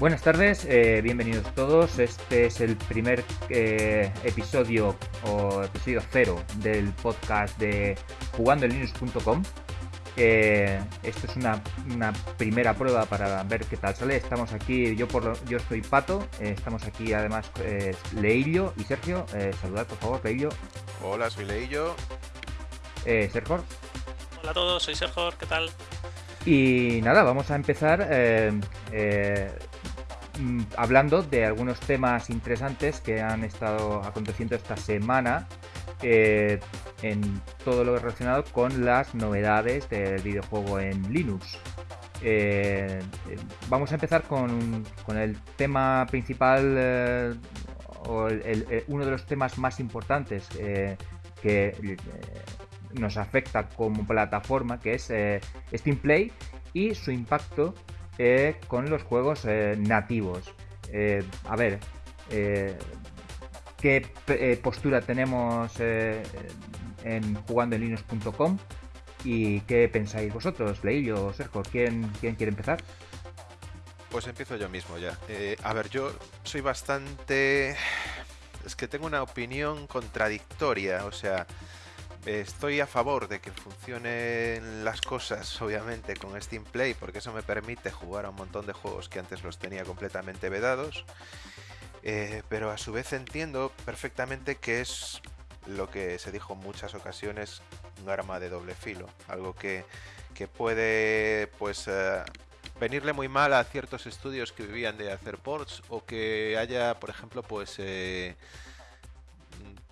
Buenas tardes, eh, bienvenidos todos. Este es el primer eh, episodio o episodio cero del podcast de jugandolinux.com. Eh, esto es una, una, primera prueba para ver qué tal sale. Estamos aquí, yo por lo, yo soy Pato, eh, estamos aquí además eh, Leillo y Sergio. Eh, saludad por favor, Leillo. Hola, soy Leillo. Eh, Sergio. Hola a todos, soy Sergio, ¿qué tal? Y nada, vamos a empezar eh, eh, mm, hablando de algunos temas interesantes que han estado aconteciendo esta semana eh, en todo lo relacionado con las novedades del videojuego en Linux. Eh, vamos a empezar con, con el tema principal eh, o uno de los temas más importantes que nos afecta como plataforma, que es Steam Play y su impacto con los juegos nativos. a ver, qué eh, postura tenemos eh, en jugandoenlinux.com y qué pensáis vosotros, Leillo o Sergio. ¿Quién, ¿Quién quiere empezar? Pues empiezo yo mismo ya. Eh, a ver, yo soy bastante... Es que tengo una opinión contradictoria, o sea, estoy a favor de que funcionen las cosas, obviamente, con Steam Play, porque eso me permite jugar a un montón de juegos que antes los tenía completamente vedados. Eh, pero a su vez entiendo perfectamente que es lo que se dijo en muchas ocasiones, un arma de doble filo, algo que, que puede pues uh, venirle muy mal a ciertos estudios que vivían de hacer ports o que haya, por ejemplo, pues eh,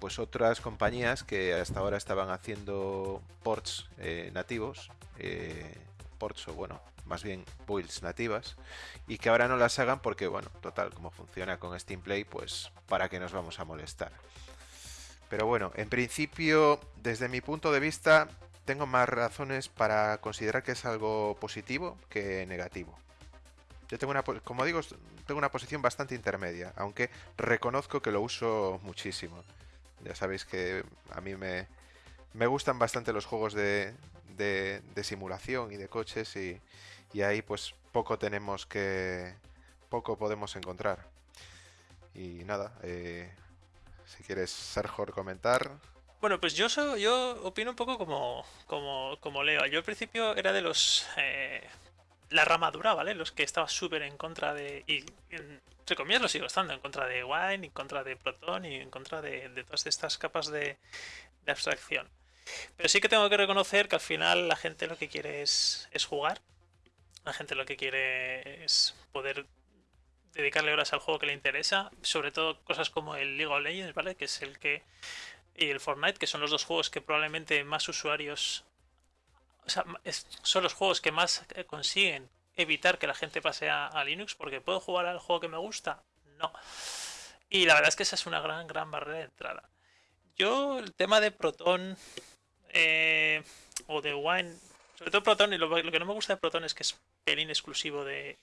pues otras compañías que hasta ahora estaban haciendo ports eh, nativos, eh, ports o bueno, más bien builds nativas y que ahora no las hagan porque, bueno, total, como funciona con Steam Play, pues para qué nos vamos a molestar. Pero bueno, en principio, desde mi punto de vista, tengo más razones para considerar que es algo positivo que negativo. Yo tengo una, como digo, tengo una posición bastante intermedia, aunque reconozco que lo uso muchísimo. Ya sabéis que a mí me, me gustan bastante los juegos de, de, simulación y de coches y, y ahí pues poco tenemos que poco podemos encontrar. Y nada eh, si quieres Sergio comentar. Bueno pues yo soy, yo opino un poco como como como Leo. Yo al principio era de los eh, la ramadura vale los que estaba súper en contra de y entre comillas lo sigo estando en contra de Wine en contra de Proton y en contra de, de todas estas capas de, de abstracción. Pero sí que tengo que reconocer que al final la gente lo que quiere es, es jugar. La gente lo que quiere es poder dedicarle horas al juego que le interesa, sobre todo cosas como el League of Legends, ¿vale? Que es el que y el Fortnite, que son los dos juegos que probablemente más usuarios o sea, son los juegos que más eh, consiguen evitar que la gente pase a, Linux, porque puedo jugar al juego que me gusta, no. Y la verdad es que esa es una gran, gran barrera de entrada. Yo, el tema de Proton eh, o de Wine, sobre todo Proton, y lo, que no me gusta de Proton es que es pelín exclusivo de,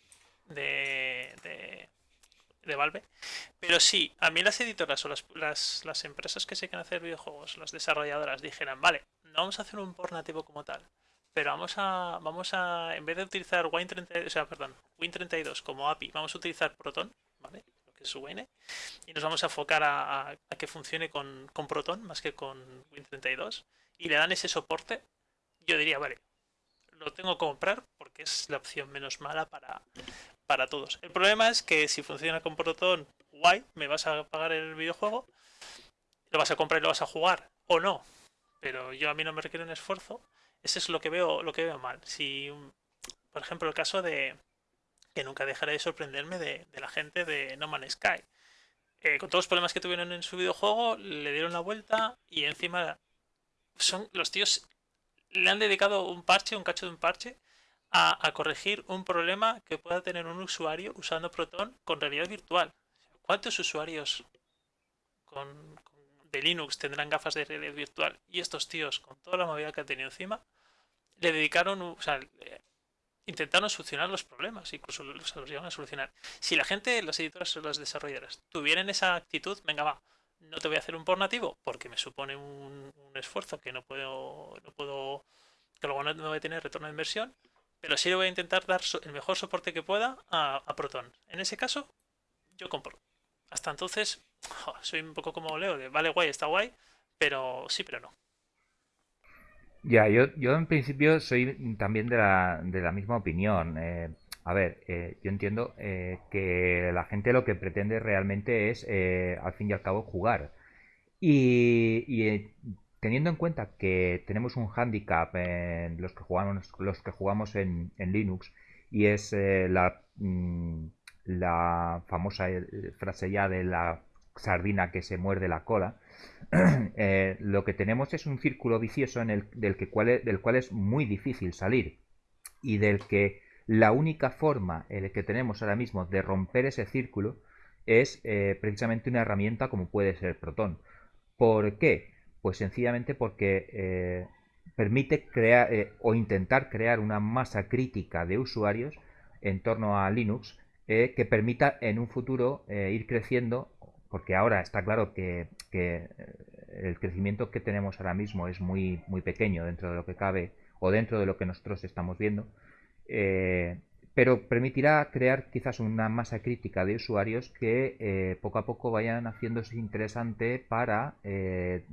de, de, de, Valve. Pero sí, a mí las editoras o las, las, las, empresas que se quieren hacer videojuegos, las desarrolladoras, dijeran, vale, no vamos a hacer un port nativo como tal, pero vamos a, vamos a, en vez de utilizar Wine32, o sea, perdón, Win32 como API, vamos a utilizar Proton, ¿vale? Lo que es Wine, y nos vamos a enfocar a, a, a que funcione con, con Proton más que con Win32, y le dan ese soporte, yo diría, vale, lo tengo que comprar porque es la opción menos mala para, para todos. El problema es que si funciona con Proton, guay, me vas a pagar el videojuego, lo vas a comprar y lo vas a jugar, o no. Pero yo a mí no me requiere un esfuerzo. Ese es lo que veo, lo que veo mal. Si, por ejemplo, el caso de que nunca dejaré de sorprenderme de, la gente de No Man's Sky. Eh, con todos los problemas que tuvieron en su videojuego, le dieron la vuelta y encima son los tíos le han dedicado un parche, un cacho de un parche, a, corregir un problema que pueda tener un usuario usando Proton con realidad virtual. ¿Cuántos usuarios con, Linux tendrán gafas de realidad virtual? Y estos tíos, con toda la movilidad que han tenido encima, le dedicaron, o sea, intentaron solucionar los problemas, incluso los, llevan a solucionar. Si la gente, las editoras o las desarrolladoras, tuvieran esa actitud, venga, va, no te voy a hacer un por nativo porque me supone un, esfuerzo que no puedo, no puedo, que luego no, no voy a tener retorno de inversión. pero sí le voy a intentar dar el mejor soporte que pueda a, Proton. En ese caso, yo compro. Hasta entonces, soy un poco como Leo, de vale guay, está guay, pero sí, pero no. Ya, yo, yo en principio soy también de la, de la misma opinión. Eh, a ver, eh, yo entiendo eh, que la gente lo que pretende realmente es, al fin y al cabo, jugar. Y, teniendo en cuenta que tenemos un handicap en los que jugamos, los que jugamos en, Linux, y es la, mm, la famosa frase ya de la sardina que se muerde la cola, eh, lo que tenemos es un círculo vicioso del, que cual, del cual es muy difícil salir y del que la única forma en que tenemos ahora mismo de romper ese círculo es eh, precisamente una herramienta como puede ser Proton. ¿Por qué? Pues sencillamente porque eh, permite crear o intentar crear una masa crítica de usuarios en torno a Linux que permita en un futuro ir creciendo porque ahora está claro que, eh, el crecimiento que tenemos ahora mismo es muy, muy pequeño dentro de lo que cabe o dentro de lo que nosotros estamos viendo, eh, pero permitirá crear quizás una masa crítica de usuarios que eh, poco a poco vayan haciéndose interesante para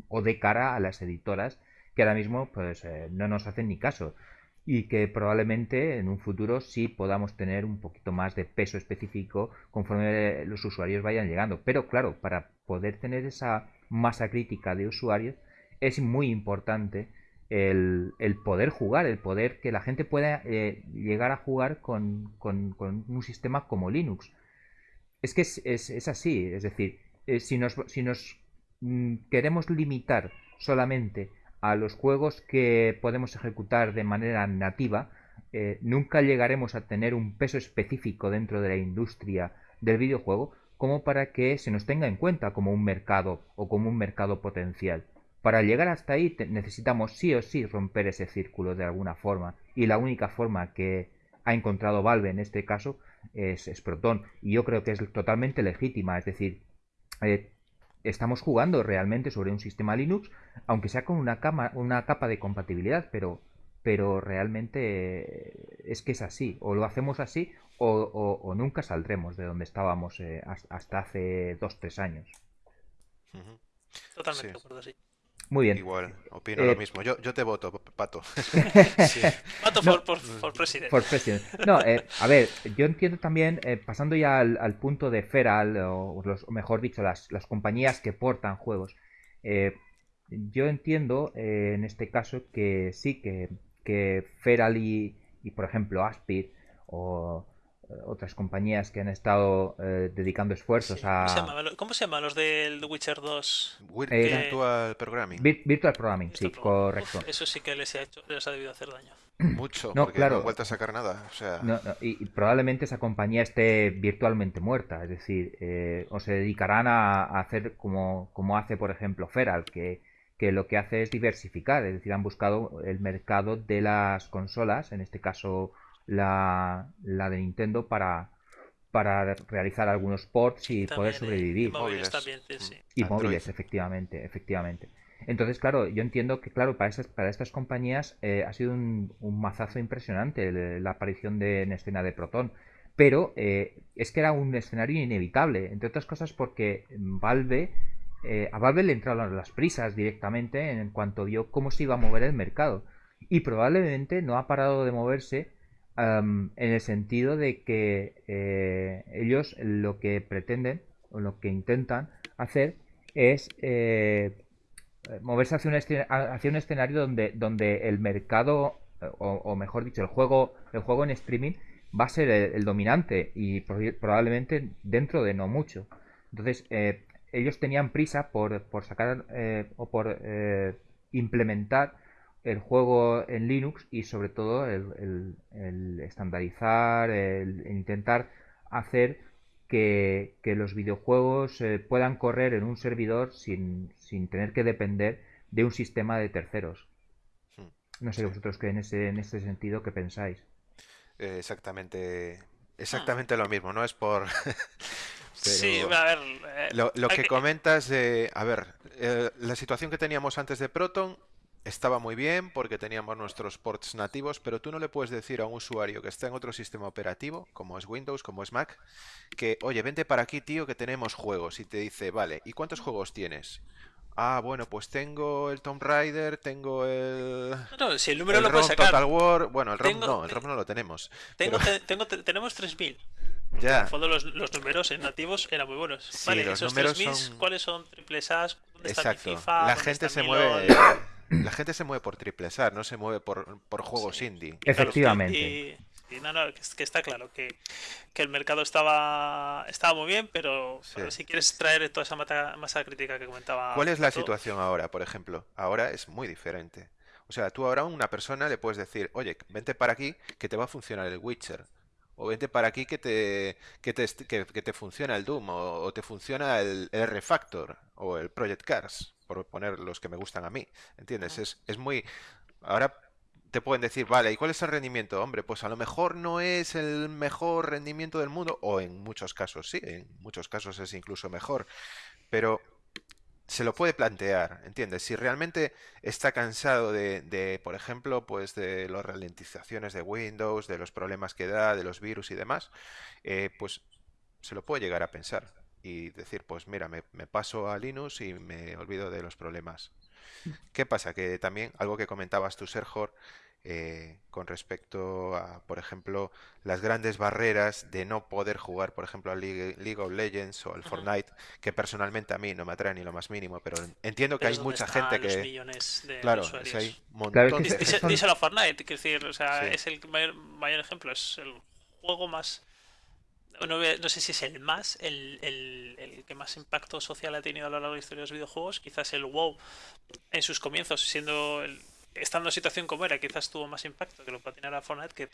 o de cara a las editoras que ahora mismo pues no nos hacen ni caso y que probablemente en un futuro sí podamos tener un poquito más de peso específico conforme los usuarios vayan llegando. Pero claro, para poder tener esa masa crítica de usuarios es muy importante el, poder jugar, el poder que la gente pueda eh, llegar a jugar con, un sistema como Linux. Es que es, así, es decir, eh, si nos, si nos mm, queremos limitar solamente a los juegos que podemos ejecutar de manera nativa, eh, nunca llegaremos a tener un peso específico dentro de la industria del videojuego como para que se nos tenga en cuenta como un mercado o como un mercado potencial. Para llegar hasta ahí necesitamos sí o sí romper ese círculo de alguna forma y la única forma que ha encontrado Valve en este caso es, Proton y yo creo que es totalmente legítima, es decir, eh, estamos jugando realmente sobre un sistema Linux, aunque sea con una, una capa de compatibilidad, pero, pero realmente es que es así. O lo hacemos así o, nunca saldremos de donde estábamos eh, hasta hace dos, tres años. Totalmente de acuerdo, sí. Muy bien. Igual, opino lo eh, mismo. Yo, yo te voto, Pato. Pato por, presidente. No, eh, a ver, yo entiendo también, eh, pasando ya al, punto de Feral, o, mejor dicho, las, las, compañías que portan juegos. yo entiendo en este caso que sí, que, que Feral y, y por ejemplo, Aspid o otras compañías que han estado eh, dedicando esfuerzos a... ¿Cómo se, llama? los del Witcher 2? Virtual Programming. Virtual Programming, sí, correcto. eso sí que les ha, hecho, les ha debido hacer daño. Mucho, no, porque claro. no han vuelto a sacar nada. O sea... y, probablemente esa compañía esté virtualmente muerta, es decir, eh, o se dedicarán a, hacer como, como hace, por ejemplo, Feral, que, que lo que hace es diversificar, es decir, han buscado el mercado de las consolas, en este caso la, la de Nintendo para, para realizar algunos ports y poder sobrevivir. Y móviles también, sí. Y móviles, efectivamente, efectivamente. Entonces, claro, yo entiendo que, claro, para estas, para estas compañías eh, ha sido un, un, mazazo impresionante la aparición de, en escena de Proton. Pero eh, es que era un escenario inevitable, entre otras cosas porque Valve, eh, a Valve le entraron las prisas directamente en cuanto vio cómo se iba a mover el mercado. Y probablemente no ha parado de moverse en el sentido de que eh, ellos lo que pretenden o lo que intentan hacer es eh, moverse hacia un, hacia un, escenario donde, donde el mercado o, mejor dicho el juego el juego en streaming va a ser el, dominante y probablemente dentro de no mucho. Entonces eh, ellos tenían prisa por, por sacar o por implementar el juego en Linux y sobre todo el, estandarizar, el, intentar hacer que, los videojuegos eh, puedan correr en un servidor sin, sin, tener que depender de un sistema de terceros. Hmm. No sé vosotros que en ese, en ese sentido qué pensáis. Eh, exactamente, exactamente lo mismo, no es por... sí, a ver... Eh, lo, que comentas de... A ver, la situación que teníamos antes de Proton estaba muy bien porque teníamos nuestros ports nativos, pero tú no le puedes decir a un usuario que está en otro sistema operativo, como es Windows, como es Mac, que, oye, vente para aquí, tío, que tenemos juegos. Y te dice, vale, ¿y cuántos juegos tienes? Ah, bueno, pues tengo el Tomb Raider, tengo el. No, si el número lo puedes sacar. Total War. Bueno, el ROM no, el ROM no lo tenemos. Tengo, tengo, tenemos 3000. Ya. En el fondo, los, los, números en nativos eran muy buenos. Sí, vale, los esos números 3000, son... ¿cuáles son triples A? ¿Dónde Exacto. está mi FIFA? La ¿Dónde gente se mueve. La gente se mueve por triple A, no se mueve por, por juegos Sí. indie. Efectivamente. Y, y no, no, que, es- que está claro que, que el mercado estaba, estaba muy bien, pero, Sí. pero si quieres traer toda esa mata- masa crítica que comentaba. ¿Cuál es la situación ahora, por ejemplo? Ahora es muy diferente. O sea, tú ahora a una persona le puedes decir, oye, vente para aquí que te va a funcionar el Witcher. O vente para aquí que te, que te, est- que, que te funciona el Doom. O, o te funciona el, el Refactor. O el Project Cars. Por poner los que me gustan a mí. ¿Entiendes? Es, es muy... Ahora te pueden decir, vale, ¿y cuál es el rendimiento? Hombre, pues a lo mejor no es el mejor rendimiento del mundo. O en muchos casos sí. En muchos casos es incluso mejor. Pero se lo puede plantear, ¿entiendes? Si realmente está cansado de, de, por ejemplo, pues de las ralentizaciones de Windows, de los problemas que da, de los virus y demás, eh, pues se lo puede llegar a pensar y decir, pues mira, me, me paso a Linux y me olvido de los problemas. ¿Qué pasa? Que también algo que comentabas tú, Sergio, eh, con respecto a, por ejemplo, las grandes barreras de no poder jugar, por ejemplo, al League, League of Legends o al. Fortnite, que personalmente a mí no me atrae ni lo más mínimo, pero en- entiendo que pero hay mucha gente los que, millones de claro, usuarios. es hay un Claro, que Díselo a Fortnite, quiero decir, o sea, Sí. es el mayor, mayor ejemplo, es el juego más. No, a- no sé si es el más, el, el- el que más impacto social ha tenido a lo largo de la historia de los videojuegos. Quizás el WoW en sus comienzos, siendo el- estando en situación como era, quizás tuvo más impacto que lo patinara Fortnite, que,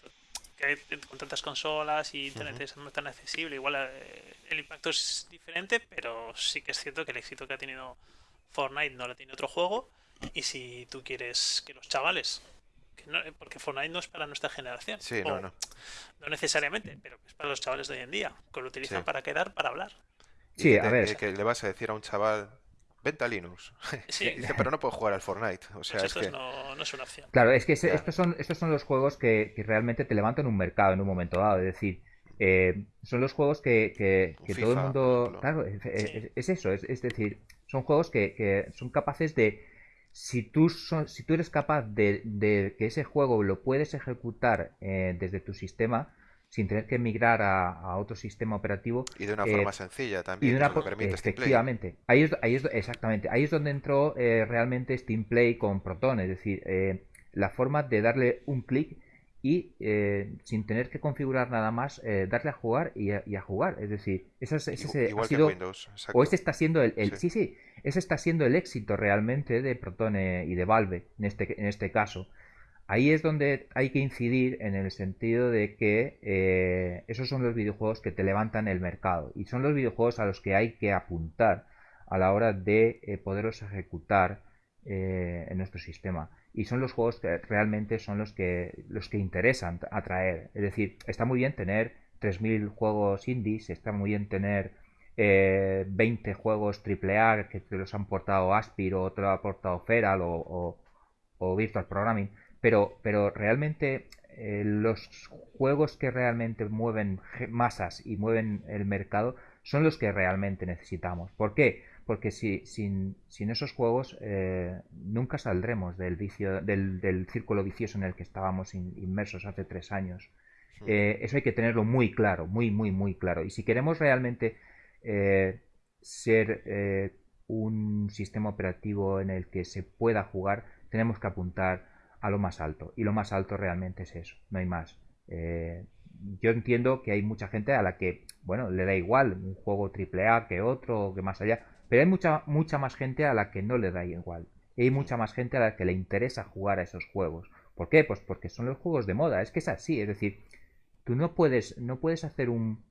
que con tantas consolas y internet es no tan accesible. Igual eh, el impacto es diferente, pero sí que es cierto que el éxito que ha tenido Fortnite no lo tiene otro juego. Y si tú quieres que los chavales, que no- porque Fortnite no es para nuestra generación, Sí, o no, no. no necesariamente, pero es para los chavales de hoy en día, que lo utilizan Sí. para quedar, para hablar. Sí, a ver. eh, que le vas a decir a un chaval, vente a Linux. Sí, Y dice, pero no puedo jugar al Fortnite. O sea, pues es que... no, no es una opción. Claro, es que estos, son, estos son los juegos que, que realmente te levantan un mercado en un momento dado. Es decir, eh, son los juegos que, que- todo el mundo... Claro, es, es- Sí. es eso. Es, es decir, son juegos que, que son capaces de... Si tú, son- si tú eres capaz de, de que ese juego lo puedes ejecutar eh, desde tu sistema sin tener que migrar a, a otro sistema operativo, Y de una eh, forma sencilla y también, de que una que permite Steam Play. efectivamente. Ahí es, ahí es, exactamente. Ahí es donde entró eh, realmente Steam Play con Proton. Es decir, eh, la forma de darle un clic y eh, sin tener que configurar nada más, eh, darle a jugar y a, y a jugar. Es decir, ese, es- ese Igu- se- ha Igual que en sido. Windows, O este está siendo el, el- Sí. sí, sí, ese está siendo el éxito realmente de Proton eh, y de Valve en este, en este caso. Ahí es donde hay que incidir en el sentido de que eh, esos son los videojuegos que te levantan el mercado y son los videojuegos a los que hay que apuntar a la hora de poderlos ejecutar en nuestro sistema. Y son los juegos que realmente son los que, los que interesan atraer. Es decir, está muy bien tener 3.000 juegos indies, está muy bien tener eh, 20 juegos AAA que te los han portado Aspir o te lo ha portado Feral o, o- Virtual Programming, pero, pero realmente eh, los juegos que realmente mueven masas y mueven el mercado son los que realmente necesitamos. ¿Por qué? Porque si, sin, sin esos juegos eh, nunca saldremos del, vicio, del, del círculo vicioso en el que estábamos in- inmersos hace tres años. Eh, eso hay que tenerlo muy claro, muy, muy, muy claro. Y si queremos realmente eh, ser eh, un sistema operativo en el que se pueda jugar, tenemos que apuntar a lo más alto. Y lo más alto realmente es eso, no hay más. Eh, yo entiendo que hay mucha gente a la que, bueno, le da igual un juego AAA que otro, que más allá, pero hay mucha, mucha más gente a la que no le da igual. Y hay mucha más gente a la que le interesa jugar a esos juegos. ¿Por qué? Pues porque son los juegos de moda. Es que es así. Es decir, tú no puedes, no puedes hacer un,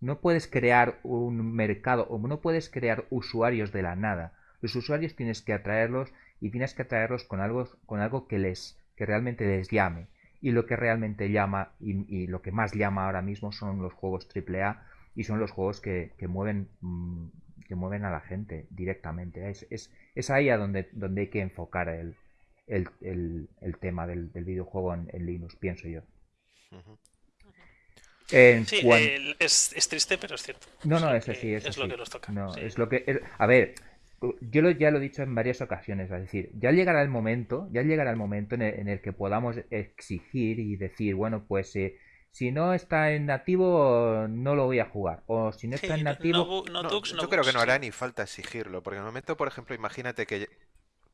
no puedes crear un mercado o no puedes crear usuarios de la nada. Los usuarios tienes que atraerlos y tienes que atraerlos con algo, con algo que les, que realmente les llame. Y lo que realmente llama y, lo que más llama ahora mismo son los juegos AAA y son los juegos que, que mueven mm, que mueven a la gente directamente. Es, es, es ahí a donde, donde hay que enfocar el, el, el, tema del, videojuego en, Linux, pienso yo. sí, es, triste, pero es cierto. No, no, es así. Es, lo que nos toca. No, es lo que. A ver, yo ya lo he dicho en varias ocasiones, es decir, ya llegará el momento, ya llegará el momento en el, que podamos exigir y decir, bueno, pues eh, si no está en nativo no lo voy a jugar, o si no está en nativo... yo creo que no hará ni falta exigirlo, porque en el momento, por ejemplo, imagínate que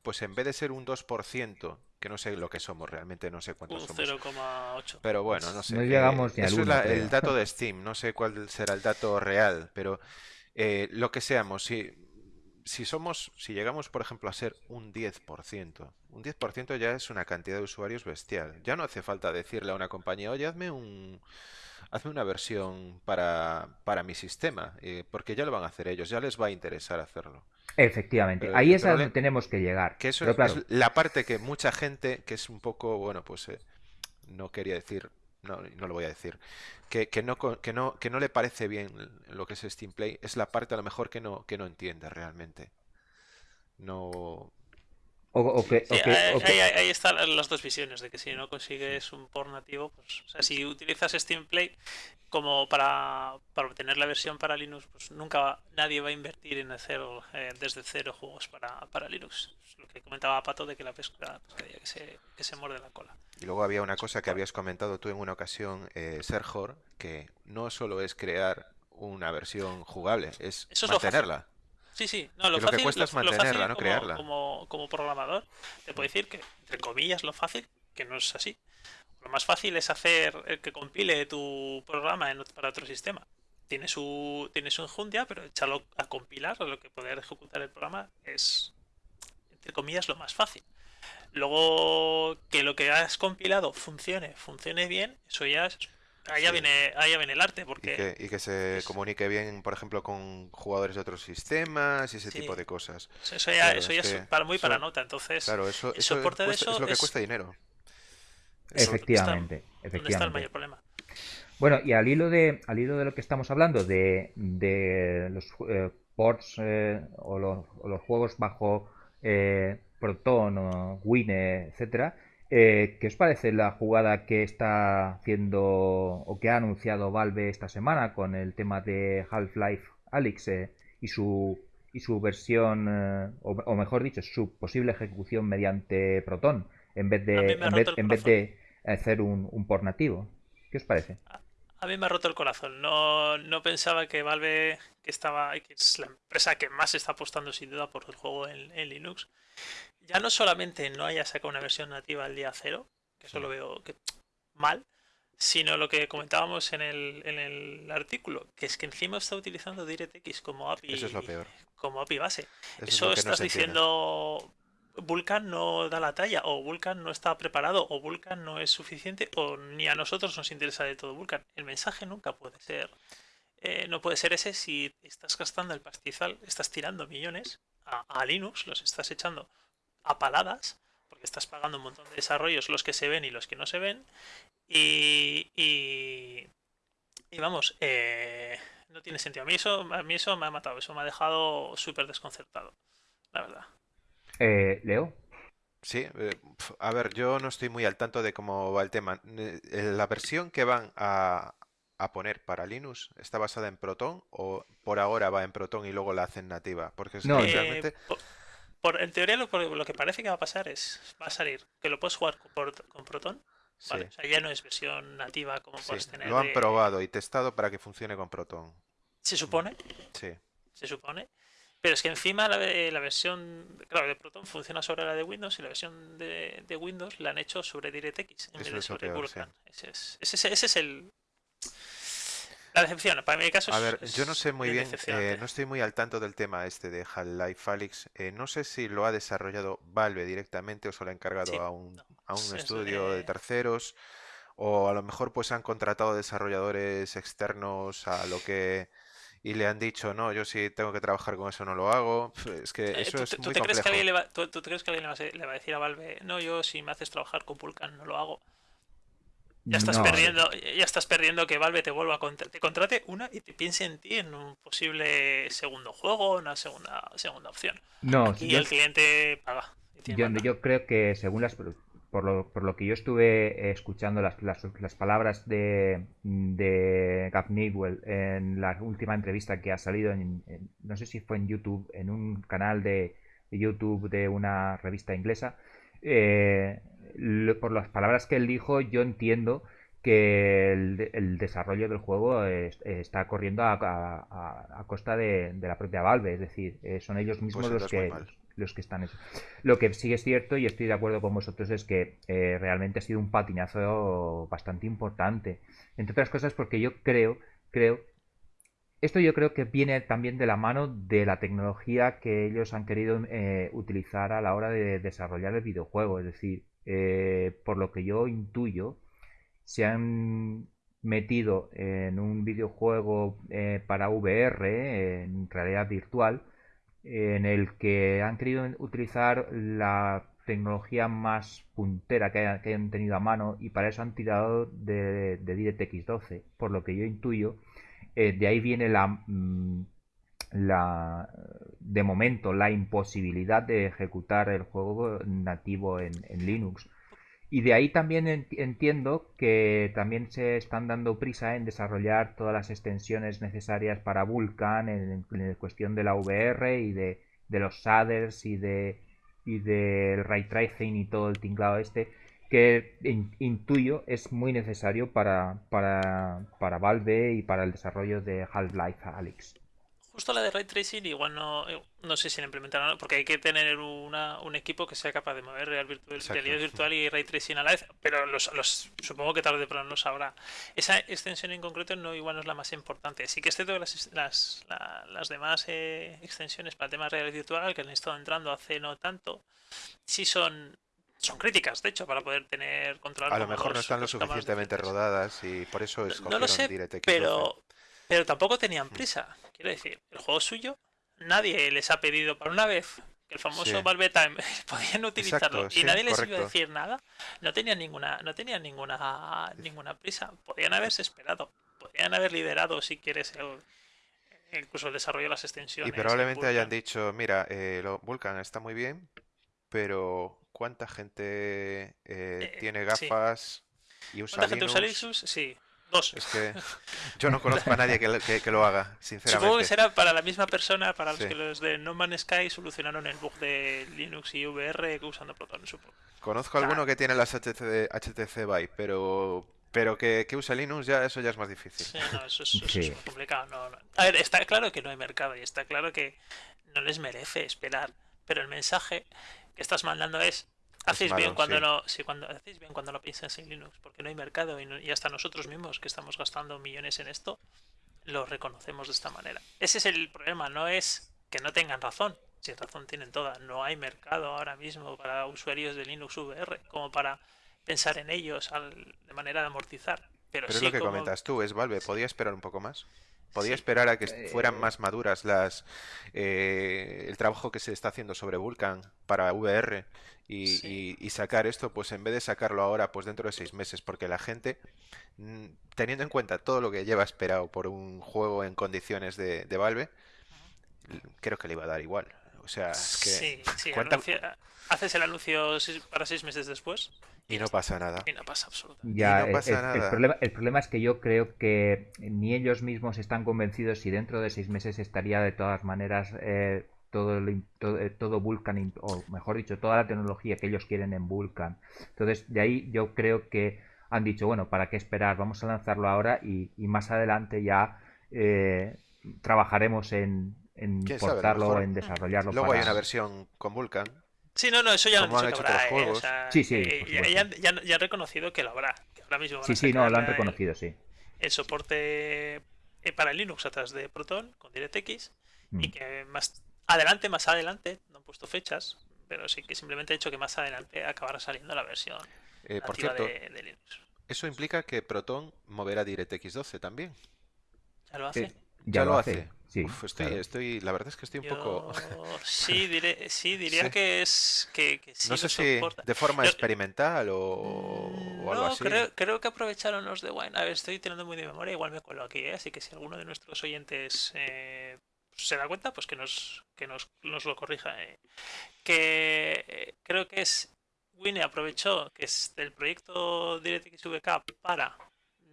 pues en vez de ser un 2%, que no sé lo que somos realmente, no sé cuántos somos. 0,8. Pero bueno, no sé. No llegamos ni Eso es el dato de Steam, no sé cuál será el dato real, pero eh, lo que seamos, si si somos, si llegamos, por ejemplo, a ser un 10%, un 10% ya es una cantidad de usuarios bestial. Ya no hace falta decirle a una compañía, oye, hazme un, hazme una versión para, para mi sistema, eh, porque ya lo van a hacer ellos, ya les va a interesar hacerlo. Efectivamente, ahí es a donde tenemos que llegar. Que eso es, la parte que mucha gente, que es un poco, bueno, pues eh, no quería decir, no, no lo voy a decir, que, que, no, que, no, que no le parece bien lo que es Steam Play, es la parte a lo mejor que no, que no entiende realmente. No, ahí, están las dos visiones, de que si no consigues un port nativo, pues, o sea, si utilizas Steam Play como para, para obtener la versión para Linux, pues nunca nadie va a invertir en hacer eh, desde cero juegos para, para Linux. lo que comentaba Pato de que la pesca, que, se, que se muerde la cola. Y luego había una cosa que habías comentado tú en una ocasión, eh, Sergor, que no solo es crear una versión jugable, es mantenerla. Sí, sí, no, lo, fácil, que cuesta es mantenerla, no como, crearla. Como, programador, te puedo decir que, entre comillas, lo fácil, que no es así. Lo más fácil es hacer el que compile tu programa para otro sistema. Tiene su, tiene su enjundia, pero echarlo a compilar, lo que poder ejecutar el programa, es, entre comillas, lo más fácil. Luego, que lo que has compilado funcione, funcione bien, eso ya es Ahí ya, viene, ahí viene el arte, porque... Y que, se comunique bien, por ejemplo, con jugadores de otros sistemas y ese tipo de cosas. Eso ya, eso ya es para, muy para nota, entonces... Claro, eso, eso, es lo que cuesta dinero. Efectivamente, efectivamente. está el mayor problema? Bueno, y al hilo de, al hilo de lo que estamos hablando, de, de los eh, ports eh, o, los, o, los, juegos bajo eh, Proton o Wine, etcétera, eh, ¿Qué os parece la jugada que está haciendo o que ha anunciado Valve esta semana con el tema de Half-Life Alyx eh, y su y su versión eh, o, mejor dicho su posible ejecución mediante Proton en vez de en vez, de hacer un, un port nativo? ¿Qué os parece? A mí me ha roto el corazón. No, no pensaba que Valve, que estaba, que es la empresa que más está apostando sin duda por el juego en, en Linux, ya no solamente no haya sacado una versión nativa al día cero, que eso lo veo que, mal, sino lo que comentábamos en el, en el artículo, que es que encima está utilizando DirectX como API, eso es lo peor. como API base. Eso, estás diciendo Vulkan no da la talla, o Vulkan no está preparado, o Vulkan no es suficiente, o ni a nosotros nos interesa de todo Vulkan. El mensaje nunca puede ser, eh, no puede ser ese si estás gastando el pastizal, estás tirando millones a Linux, los estás echando a paladas, porque estás pagando un montón de desarrollos, los que se ven y los que no se ven. Y, y, vamos, eh, no tiene sentido. A mí, eso, a mí eso me ha matado, eso me ha dejado súper desconcertado, la verdad. Eh, Leo. Sí, eh, a ver, yo no estoy muy al tanto de cómo va el tema. ¿La versión que van a, a poner para Linux está basada en Proton o por ahora va en Proton y luego la hacen nativa? Porque no, realmente en teoría lo, lo, que parece que va a pasar es, va a salir que lo puedes jugar con, con Proton. Vale, o sea, ya no es versión nativa como puedes tener. Lo han probado y testado para que funcione con Proton. ¿Se supone? Sí. Se supone. Pero es que encima la, la, versión, claro, de Proton funciona sobre la de Windows y la versión de, de Windows la han hecho sobre DirectX en vez de sobre Vulkan. Ese, es, ese, ese es el, la decepción, para mi caso A ver, yo no sé muy bien, eh, no estoy muy al tanto del tema este de Half-Life Alyx. Eh, no sé si lo ha desarrollado Valve directamente o se lo ha encargado a un, a un estudio de terceros o a lo mejor pues han contratado desarrolladores externos a lo que y le han dicho, no, yo si tengo que trabajar con eso no lo hago. Es que eh, eso es muy te Crees que alguien le va, ¿tú, crees que alguien le va, a decir a Valve, no, yo si me haces trabajar con Vulkan no lo hago? Ya estás perdiendo, ya estás perdiendo que Valve te vuelva a te contrate una y te piense en ti en un posible segundo juego, una segunda segunda opción. No, y el cliente paga. Yo, creo que según las por lo, por lo que yo estuve escuchando las, las, palabras de, de Gav Newell en la última entrevista que ha salido en, no sé si fue en YouTube en un canal de, YouTube de una revista inglesa eh, por las palabras que él dijo yo entiendo que el, desarrollo del juego está corriendo a, costa de, la propia Valve, es decir, eh, son ellos mismos pues los que los que están eso. Lo que sí es cierto y estoy de acuerdo con vosotros es que eh, realmente ha sido un patinazo bastante importante, entre otras cosas porque yo creo, creo, esto yo creo que viene también de la mano de la tecnología que ellos han querido eh, utilizar a la hora de desarrollar el videojuego, es decir, por lo que yo intuyo se han metido en un videojuego eh, para VR, en realidad virtual, en el que han querido utilizar la tecnología más puntera que, hayan, tenido a mano y para eso han tirado de, de DirectX 12, por lo que yo intuyo, eh, de ahí viene la, mm, la, de momento, la imposibilidad de ejecutar el juego nativo en Linux y de ahí también entiendo que también se están dando prisa en desarrollar todas las extensiones necesarias para Vulkan en, cuestión de la VR y de, los shaders y de y del ray tracing y todo el tinglado este que intuyo es muy necesario para, para, para Valve y para el desarrollo de Half-Life Alyx. Justo la de Ray Tracing igual no, eh, no sé si la implementaron, porque hay que tener una, un equipo que sea capaz de mover real virtual, realidad virtual y Ray Tracing a la vez, pero los, los, supongo que tarde o temprano lo sabrá. Esa extensión en concreto no igual no es la más importante. Sí que es cierto las, las, las demás eh, extensiones para temas realidad virtual que han estado entrando hace no tanto, sí son son críticas, de hecho, para poder tener control. A lo mejor no están lo suficientemente rodadas y por eso escogieron no lo sé, pero, pero tampoco tenían mm. prisa. Quiero decir, el juego suyo, nadie les ha pedido para una vez que el famoso Valve Time podían utilizarlo y nadie les iba a decir nada. No tenían ninguna, no tenían ninguna, ninguna prisa. Podían haberse esperado. Podían haber liderado, si quieres, incluso el desarrollo de las extensiones. Y probablemente hayan dicho, mira, eh, lo, Vulkan está muy bien, pero ¿cuánta gente eh, eh, tiene gafas y usa ¿Cuánta gente usa Linux? Sí. Dos. Es que yo no conozco a nadie que, lo haga, sinceramente. Supongo que será para la misma persona, para los que los de No Man's Sky solucionaron el bug de Linux y VR usando Proton, supongo. Conozco a alguno que tiene las HTC, HTC Vive, pero pero que, que use Linux ya eso ya es más difícil. Sí, no, eso es, complicado. A ver, está claro que no hay mercado y está claro que no les merece esperar, pero el mensaje que estás mandando es Hacéis bien cuando no, sí, cuando hacéis bien cuando lo piensas en Linux, porque no hay mercado y, hasta nosotros mismos que estamos gastando millones en esto, lo reconocemos de esta manera. Ese es el problema, no es que no tengan razón, si razón tienen toda, no hay mercado ahora mismo para usuarios de Linux VR como para pensar en ellos de manera de amortizar. Pero, es lo que comentas tú, es Valve, ¿podía esperar un poco más? Podía esperar a que fueran eh, más maduras las eh, el trabajo que se está haciendo sobre Vulkan para VR y, sacar esto, pues en vez de sacarlo ahora, pues dentro de seis meses, porque la gente, mm, teniendo en cuenta todo lo que lleva esperado por un juego en condiciones de, Valve, creo que le iba a dar igual. O sea, es que... Sí, sí, haces el anuncio para seis meses después. Y no pasa nada. Y no pasa absolutamente ya, el, problema, el, problema, es que yo creo que ni ellos mismos están convencidos si dentro de seis meses estaría de todas maneras eh, todo, todo, eh, todo, Vulkan, o mejor dicho, toda la tecnología que ellos quieren en Vulkan. Entonces, de ahí yo creo que han dicho, bueno, ¿para qué esperar? Vamos a lanzarlo ahora y, más adelante ya eh, trabajará en, en portarlo, en desarrollarlo. Luego hay una versión con Vulkan. Sí, no, no, eso ya lo han dicho que habrá, eh, sí, sí. ya, ya, han reconocido que lo habrá. ahora mismo sí, sí, no, lo han reconocido, sí. El soporte para Linux a través de Proton con DirectX y mm. que más adelante, más adelante, no han puesto fechas, pero sí que simplemente he dicho que más adelante acabará saliendo la versión eh, por cierto, de, Linux. Eso implica que Proton moverá DirectX 12 también. Ya lo hace. Eh, ya, lo hace. Sí, estoy, estoy, la verdad es que estoy un poco. Sí, diré, sí diría que es. Que, no sé si de forma experimental o, algo así. Creo, creo que aprovecharon los de Wine. A ver, estoy teniendo muy de memoria, igual me cuelo aquí, ¿eh? así que si alguno de nuestros oyentes eh, se da cuenta, pues que nos, que nos, nos lo corrija. Eh. Que eh, creo que es Winnie aprovechó que es del proyecto DirectX VK para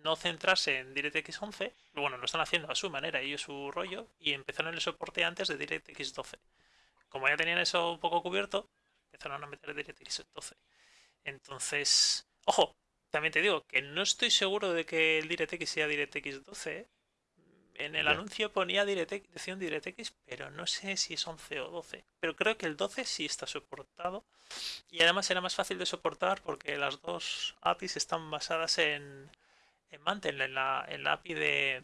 no centrarse en DirectX 11, bueno, lo están haciendo a su manera a su rollo, y empezaron el soporte antes de DirectX 12. Como ya tenían eso un poco cubierto, empezaron a meter DirectX 12. Entonces, ojo, también te digo que no estoy seguro de que el DirectX sea DirectX 12. ¿eh? En el anuncio ponía DirectX, decía DirectX, pero no sé si es 11 o 12. Pero creo que el 12 sí está soportado. Y además era más fácil de soportar porque las dos APIs están basadas en, en en la, en la API de,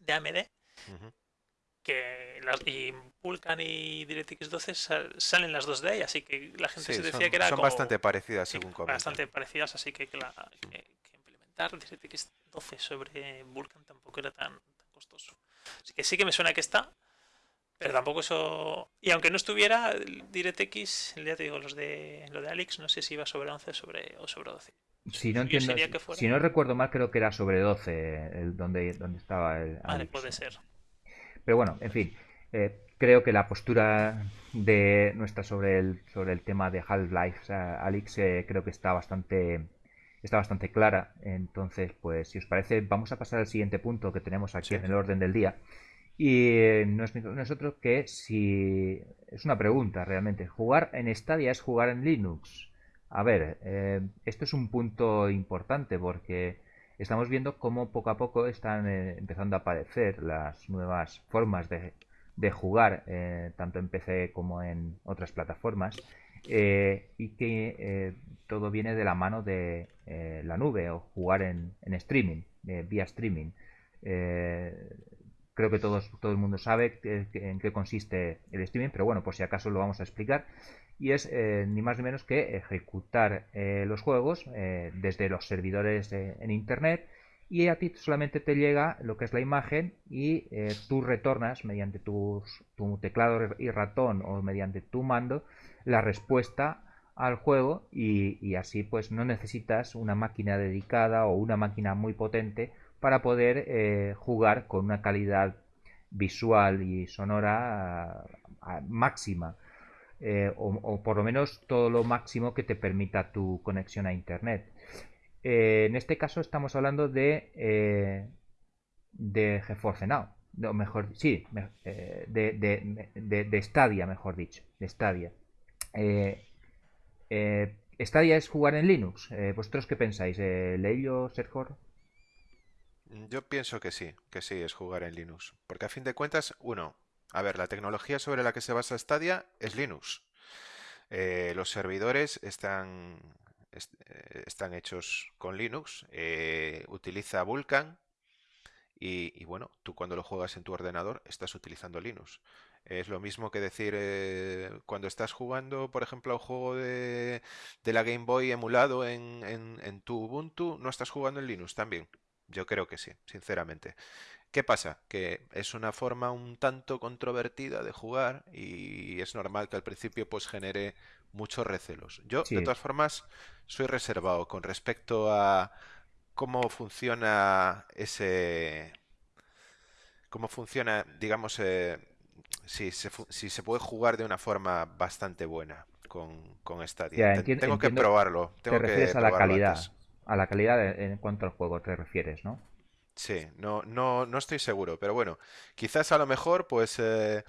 de AMD. que y Vulkan y DirectX 12 salen las dos de ahí, así que la gente se decía que era son bastante parecidas según sí, Bastante parecidas, así que, que, implementar DirectX 12 sobre Vulkan tampoco era tan, tan costoso. Así que sí que me suena que está, pero tampoco eso. Y aunque no estuviera, DirectX, ya te digo, los de lo de Alex, no sé si iba sobre 11 sobre, o sobre 12. Si no, entiendo, si no recuerdo mal, creo que era sobre 12 el, donde, donde estaba el. Vale, puede ser. Pero bueno, en fin. Eh, creo que la postura de nuestra sobre el, sobre el tema de Half-Life, Alex, eh, creo que está bastante está bastante clara. Entonces, pues si os parece, vamos a pasar al siguiente punto que tenemos aquí en el orden del día. Y eh, nosotros que si es una pregunta realmente, ¿jugar en Stadia es jugar en Linux? A ver, eh, esto es un punto importante porque estamos viendo cómo poco a poco están eh, empezando a aparecer las nuevas formas de, jugar, tanto en PC como en otras plataformas, y que todo viene de la mano de la nube o jugar en, en streaming, vía streaming creo que todos, todo el mundo sabe en qué consiste el streaming, pero bueno, por si acaso lo vamos a explicar. Y es eh, ni más ni menos que ejecutar eh, los juegos eh, desde los servidores en internet y a ti solamente te llega lo que es la imagen y tú retornas mediante tu teclado y ratón o mediante tu mando la respuesta al juego y, así pues no necesitas una máquina dedicada o una máquina muy potente para poder jugar con una calidad visual y sonora máxima. Eh, o, por lo menos todo lo máximo que te permita tu conexión a internet. Eh, en este caso estamos hablando de de GeForce Now, no, mejor sí, de, de, de, Stadia, mejor dicho, de Stadia. Stadia es jugar en Linux. ¿Vosotros qué pensáis? ¿Leillo, Sergor? Yo pienso que sí, que sí, es jugar en Linux. Porque a fin de cuentas, uno, a ver, la tecnología sobre la que se basa Stadia es Linux. Eh, los servidores están, eh, están hechos con Linux, eh, utiliza Vulkan y, bueno, tú cuando lo juegas en tu ordenador estás utilizando Linux. Es lo mismo que decir cuando estás jugando, por ejemplo, a un juego de, la Game Boy emulado en, en tu Ubuntu, no estás jugando en Linux también. Yo creo que sí, sinceramente. ¿Qué pasa? Que es una forma un tanto controvertida de jugar y es normal que al principio pues genere muchos recelos. Yo, de todas formas, soy reservado con respecto a cómo funciona ese... cómo funciona, digamos, eh, si, se, si se puede jugar de una forma bastante buena con, con Stadia. tengo que probarlo. Tengo te refieres a la calidad a la calidad en cuanto al juego te refieres, ¿no? Sí, no, no, no estoy seguro, pero bueno, quizás a lo mejor, pues eh,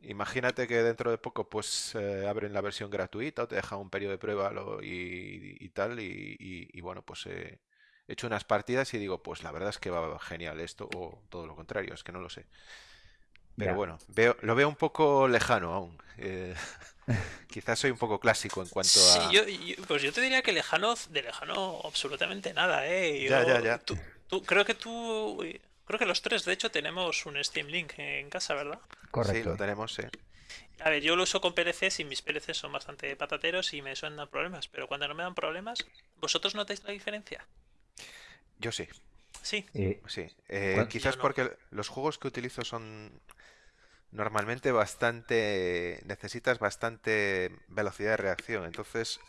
imagínate que dentro de poco pues eh, abren la versión gratuita o te dejan un periodo de prueba y, tal, y, bueno, pues eh, he hecho unas partidas y digo, pues la verdad es que va genial esto, o todo lo contrario, es que no lo sé. Pero bueno, veo, lo veo un poco lejano aún. Eh, quizás soy un poco clásico en cuanto a. Sí, yo, pues yo te diría que lejano, de lejano, absolutamente nada, ¿eh? ya, ya, ya. Tú, creo que tú. Creo que los tres, de hecho, tenemos un Steam Link en casa, ¿verdad? Correcto. Sí, lo tenemos, sí. A ver, yo lo uso con PLCs y mis PLCs son bastante patateros y me suenan problemas, pero cuando no me dan problemas, ¿vosotros notáis la diferencia? Yo sí. Sí. sí. Eh, quizás porque los juegos que utilizo son normalmente bastante necesitas bastante velocidad de reacción entonces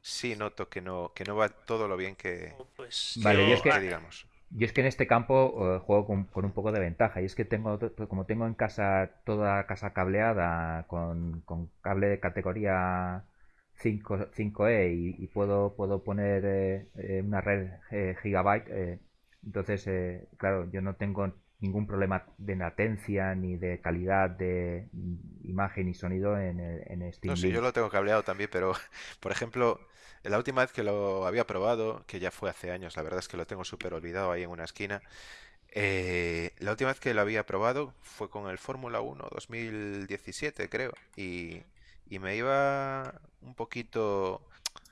sí noto que no que no va todo lo bien que, oh, pues vale es que, digamos yo es que en este campo eh, juego con, un poco de ventaja y es que tengo como tengo en casa toda casa cableada con, cable de categoría 5, 5E y, puedo puedo poner eh, eh, una red gigabyte entonces claro yo no tengo ningún problema de latencia ni de calidad de imagen y sonido en, en Steam. No, sí, yo lo tengo cableado también, pero por ejemplo, la última vez que lo había probado, que ya fue hace años, la verdad es que lo tengo súper olvidado ahí en una esquina. Eh, la última vez que lo había probado fue con el Fórmula 1 2017, creo. Y, y me iba un poquito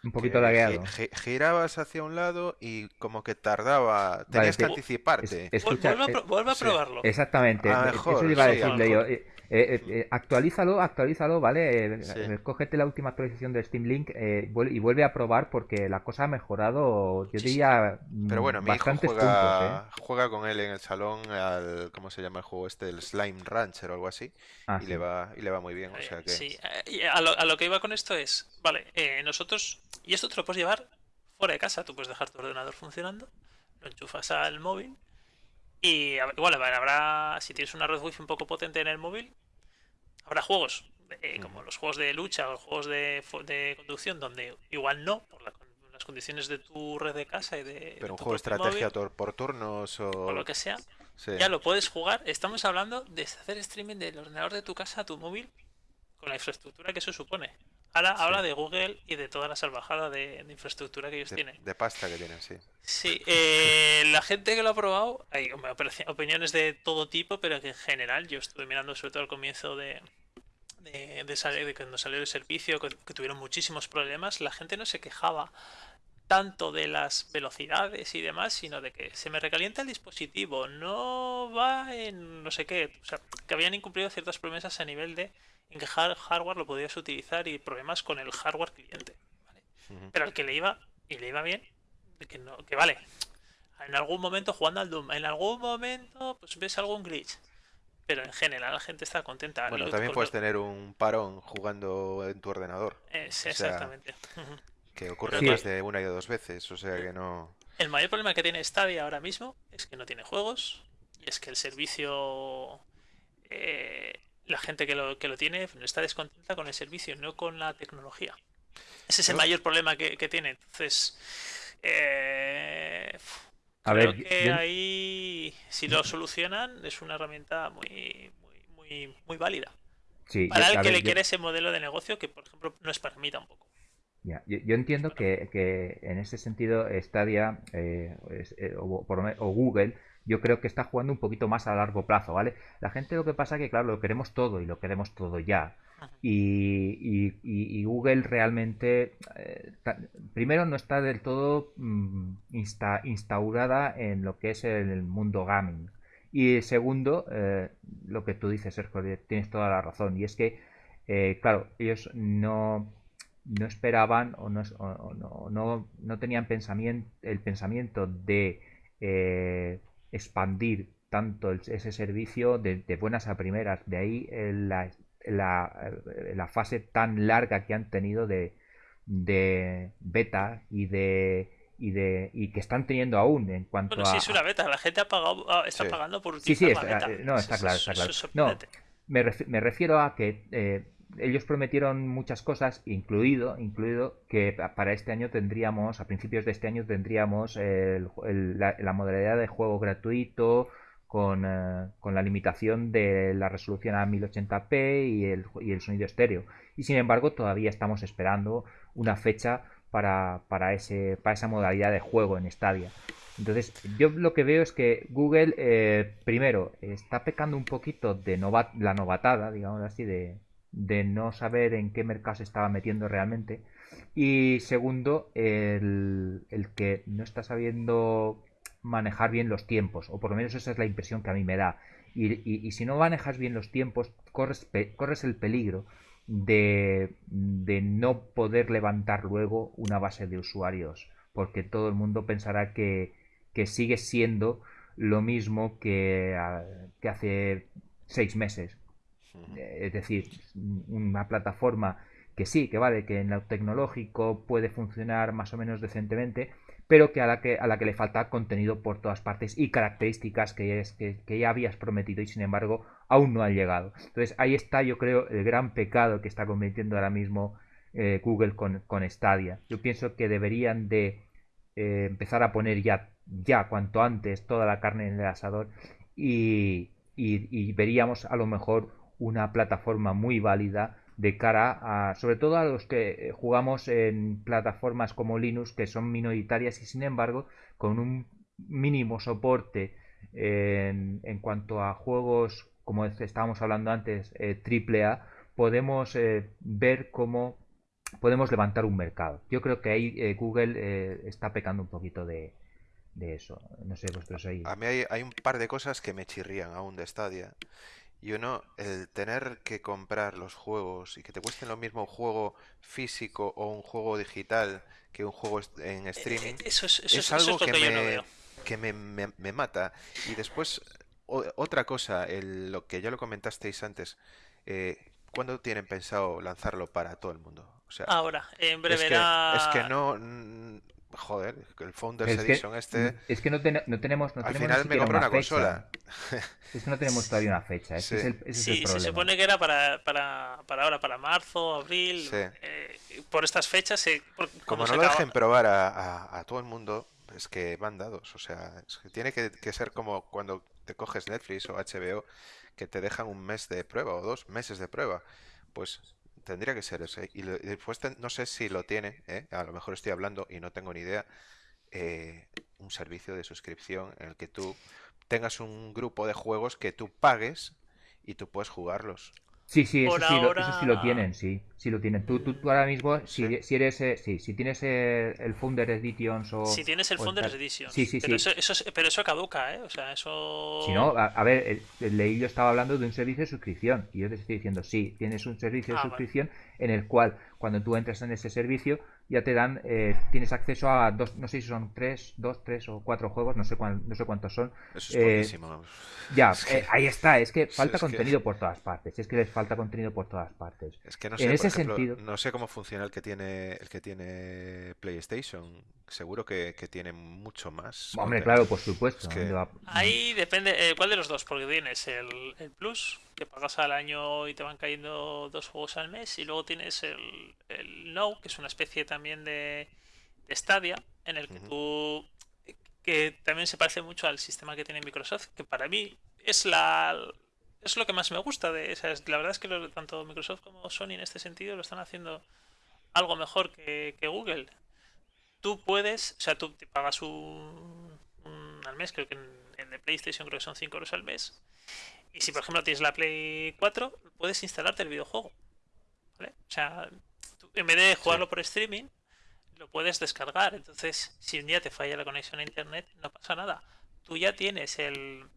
un poquito lagueado. girabas hacia un lado y como que tardaba, tenías que anticiparte. escucha, vuelve, a, probarlo. Exactamente. Ah, eso iba a decirle yo. Eh, eh, eh, actualízalo, actualízalo, ¿vale? Eh, cógete la última actualización de Steam Link y vuelve a probar porque la cosa ha mejorado, yo diría, Pero bueno, mi hijo juega, juega con él en el salón al, ¿cómo se llama el juego este? El Slime Rancher o algo así. Ah, y, le va, y le va muy bien, o sea que... Sí, a lo, a lo que iba con esto es, vale, nosotros, y esto te lo puedes llevar fuera de casa, tú puedes dejar tu ordenador funcionando, lo enchufas al móvil y igual habrá, si tienes una red wifi un poco potente en el móvil, habrá juegos eh, como los juegos de lucha o los juegos de, de conducción donde igual no, por las condiciones de tu red de casa y de... Pero un juego de estrategia por turnos o... lo que sea, ya lo puedes jugar. Estamos hablando de hacer streaming del ordenador de tu casa a tu móvil con la infraestructura que eso supone. Ahora habla de Google y de toda la salvajada de, infraestructura que ellos tienen. De pasta que tienen, sí. Sí, eh, la gente que lo ha probado, hay opiniones de todo tipo, pero que en general yo estuve mirando sobre todo al comienzo de, de, salir, de cuando salió el servicio, que, tuvieron muchísimos problemas, la gente no se quejaba tanto de las velocidades y demás, sino de que se me recalienta el dispositivo, no va en no sé qué, o sea, que habían incumplido ciertas promesas a nivel de en que hardware lo podías utilizar y problemas con el hardware cliente. Pero al que le iba, y le iba bien, que, no, que vale, en algún momento jugando al Doom, en algún momento pues ves algún glitch. Pero en general la gente está contenta. Bueno, también puedes tener un parón jugando en tu ordenador. exactamente. que ocurre más de una y dos veces, o sea que no... El mayor problema que tiene Stadia ahora mismo es que no tiene juegos y es que el servicio eh, la gente que lo, que lo tiene está descontenta con el servicio, no con la tecnología. Ese es el mayor problema que, tiene. Entonces, eh, a creo ver, que ahí, si lo solucionan, es una herramienta muy, muy, muy, válida. para el que le quiere ese modelo de negocio que, por ejemplo, no es para mí tampoco. yo, entiendo que, que, en ese sentido Stadia eh, eh, o, o Google yo creo que está jugando un poquito más a largo plazo, ¿vale? La gente lo que pasa es que, claro, lo queremos todo y lo queremos todo ya. Y, Google realmente, eh, primero, no está del todo mm, instaurada en lo que es el mundo gaming. Y segundo, eh, lo que tú dices, Sergio, tienes toda la razón. Y es que, eh, claro, ellos no, no esperaban o no, no, no, tenían pensamiento, el pensamiento de expandir tanto ese servicio de, buenas a primeras. De ahí la, la, fase tan larga que han tenido de, de beta y de y de y que están teniendo aún en cuanto bueno, a... sí es una beta, la gente ha pagado, ah, está pagando por Sí, sí, está, no, está claro, está claro. No, me, me, refiero a que eh, ellos prometieron muchas cosas, incluido, incluido que para este año tendríamos, a principios de este año tendríamos la, modalidad de juego gratuito con, eh, con, la limitación de la resolución a 1080p y el, y el sonido estéreo. Y sin embargo todavía estamos esperando una fecha para, para, ese, para esa modalidad de juego en Stadia. Entonces, yo lo que veo es que Google, eh, primero, está pecando un poquito de la novatada, digamos así, de, de no saber en qué mercado se estaba metiendo realmente. Y segundo, el, que no está sabiendo manejar bien los tiempos, o por lo menos esa es la impresión que a mí me da. Y, si no manejas bien los tiempos, corres, corres el peligro de, de, no poder levantar luego una base de usuarios, porque todo el mundo pensará que, que sigue siendo lo mismo que, que hace seis meses, es decir, una plataforma que sí, que vale, que en lo tecnológico puede funcionar más o menos decentemente, pero que a la que, a la que le falta contenido por todas partes y características que, es, que, ya habías prometido y sin embargo aún no han llegado. Entonces ahí está yo creo el gran pecado que está cometiendo ahora mismo eh, Google con, con, Stadia. Yo pienso que deberían de eh, empezar a poner ya, ya cuanto antes toda la carne en el asador y, y veríamos a lo mejor una plataforma muy válida de cara a, sobre todo a los que eh, jugamos en plataformas como Linux, que son minoritarias y sin embargo, con un mínimo soporte en, en cuanto a juegos, como estábamos hablando antes, eh, AAA, podemos eh, ver cómo podemos levantar un mercado. Yo creo que ahí eh, Google está pecando un poquito de, de, eso. No sé, vosotros ahí. A mí hay, hay, un par de cosas que me chirrían aún de Stadia. Y uno, el tener que comprar los juegos y que te cuesten lo mismo un juego físico o un juego digital que un juego en eh, streaming, eh, eso es, algo que, me, que me, me, mata. Y después, otra cosa, lo que ya lo comentasteis antes, eh, ¿cuándo tienen pensado lanzarlo para todo el mundo? O sea, Ahora, en breve. Es que, no, Joder, el Founders Edition este. Es que no, no tenemos. No al tenemos final me compré una, consola. Es que no tenemos todavía una fecha. Ese es el, ese sí, se supone que era para, para, para ahora, para marzo, abril. Eh, por estas fechas. como no lo dejen probar a, a, todo el mundo, es que van dados. O sea, es que tiene que, que ser como cuando te coges Netflix o HBO, que te dejan un mes de prueba o dos meses de prueba. Pues Tendría que ser ese. Y después no sé si lo tiene, ¿eh? a lo mejor estoy hablando y no tengo ni idea, eh, un servicio de suscripción en el que tú tengas un grupo de juegos que tú pagues y tú puedes jugarlos. Sí, sí, eso, sí lo, eso sí lo tienen, sí, sí lo tienen. Tú, tú, ahora mismo, si, si eres, eh, sí, si tienes eh, el Founder Edition o... Si tienes el Founders Edition. Sí, sí, pero sí. Eso, pero eso caduca, ¿eh? O sea, eso... Si no, a, ver, el, leí yo estaba hablando de un servicio de suscripción y yo te estoy diciendo, sí, tienes un servicio de ah, suscripción en el cual cuando tú entras en ese servicio ya te dan, eh, tienes acceso a dos, no sé si son tres, dos, tres o cuatro juegos, no sé, no sé cuántos son. Eso es buenísimo. Ya, eh, ahí está, es que falta contenido por todas partes, es que les falta contenido por todas partes. Es que no sé, en ese sentido... no sé cómo funciona el que tiene el que tiene PlayStation, seguro que, tiene mucho más. Hombre, claro, por supuesto. Ahí depende, eh, ¿cuál de los dos? Porque tienes el, el Plus, que pagas al año y te van cayendo dos juegos al mes, y luego tienes el, el No, que es una especie también de, de Stadia, en el que tú que también se parece mucho al sistema que tiene Microsoft, que para mí es la es lo que más me gusta de la verdad es que tanto Microsoft como Sony en este sentido lo están haciendo algo mejor que, Google. Tú puedes, o sea, tú te pagas un, al mes, creo que en, en el PlayStation creo que son 5 euros al mes, y si por ejemplo tienes la Play 4, puedes instalarte el videojuego. ¿vale? O sea, en vez de jugarlo por streaming, lo puedes descargar. Entonces, si un día te falla la conexión a internet, no pasa nada. Tú ya tienes el.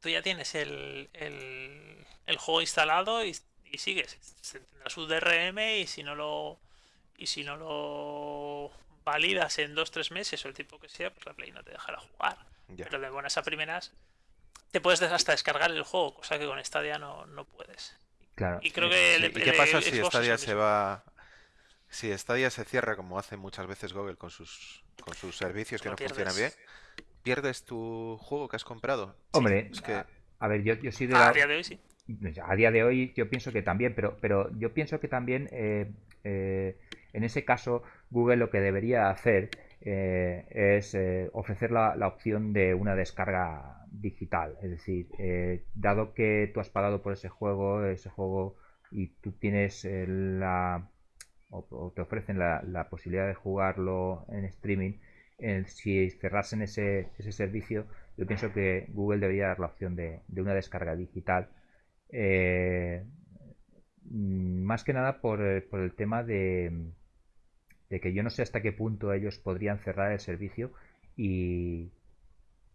Tú ya tienes el, el, el juego instalado y, y sigues. Tendrás su DRM y si no lo. Y si no lo validas en 2-3 meses o el tiempo que sea, pues la Play no te dejará jugar. Pero de buenas a primeras te puedes hasta descargar el juego, cosa que con Stadia no, no puedes. Claro. Y creo que qué pasa si Stadia se va si Stadia se cierra como hace muchas veces Google con sus con sus servicios que no funcionan bien? ¿Pierdes tu juego que has comprado? Hombre, es que... a, ver, yo, yo sí de A día de hoy sí. A día de hoy yo pienso que también, pero, pero yo pienso que también eh, eh, en ese caso Google lo que debería hacer eh, es ofrecer la, la, opción de una descarga digital. Es decir, eh, dado que tú has pagado por ese juego, ese juego y tú tienes eh, la o, te ofrecen la, posibilidad de jugarlo en streaming, si cerrasen ese, ese servicio, yo pienso que Google debería dar la opción de, una descarga digital. Eh, más que nada por, por el tema de, de que yo no sé hasta qué punto ellos podrían cerrar el servicio y,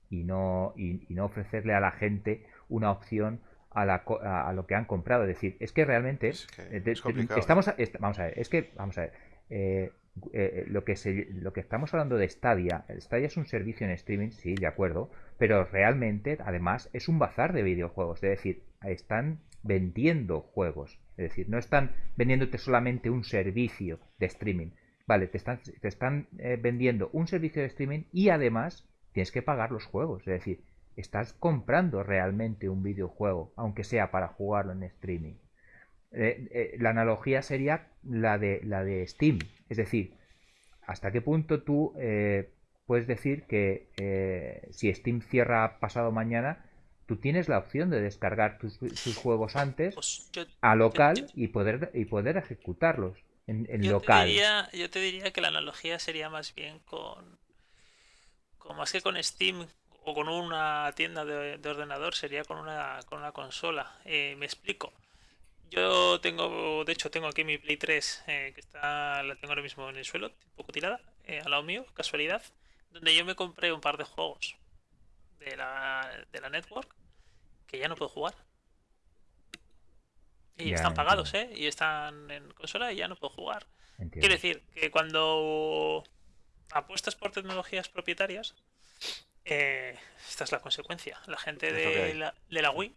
y no, y, no ofrecerle a la gente una opción a, la, a, lo que han comprado. Es decir, es que realmente eh, estamos vamos a ver, es que vamos a ver, eh, eh, lo que lo que estamos hablando de Stadia, Stadia es un servicio en streaming, sí, de acuerdo, pero realmente además es un bazar de videojuegos, es decir, están vendiendo juegos, es decir, no están vendiéndote solamente un servicio de streaming, vale, te están, te están eh, vendiendo un servicio de streaming y además tienes que pagar los juegos. Es decir, estás comprando realmente un videojuego, aunque sea para jugarlo en streaming. Eh, eh, la analogía sería la de, la de Steam. Es decir, ¿hasta qué punto tú puedes decir que si Steam cierra pasado mañana, tú tienes la opción de descargar tus, juegos antes pues a local y, poder, y poder ejecutarlos en, local? yo te diría que la analogía sería más bien con, con más que con Steam o con una tienda de, ordenador sería con una, con una consola. Eh, me explico. Yo tengo, de hecho, tengo aquí mi Play 3, eh, que está, la tengo ahora mismo en el suelo, un poco tirada, eh, al lado mío, casualidad, donde yo me compré un par de juegos de la, de la network que ya no puedo jugar. Y están pagados, ¿eh? Y están en consola y ya no puedo jugar. Quiere decir que cuando apuestas por tecnologías propietarias, eh, esta es la consecuencia. La gente de la, de la, Wii.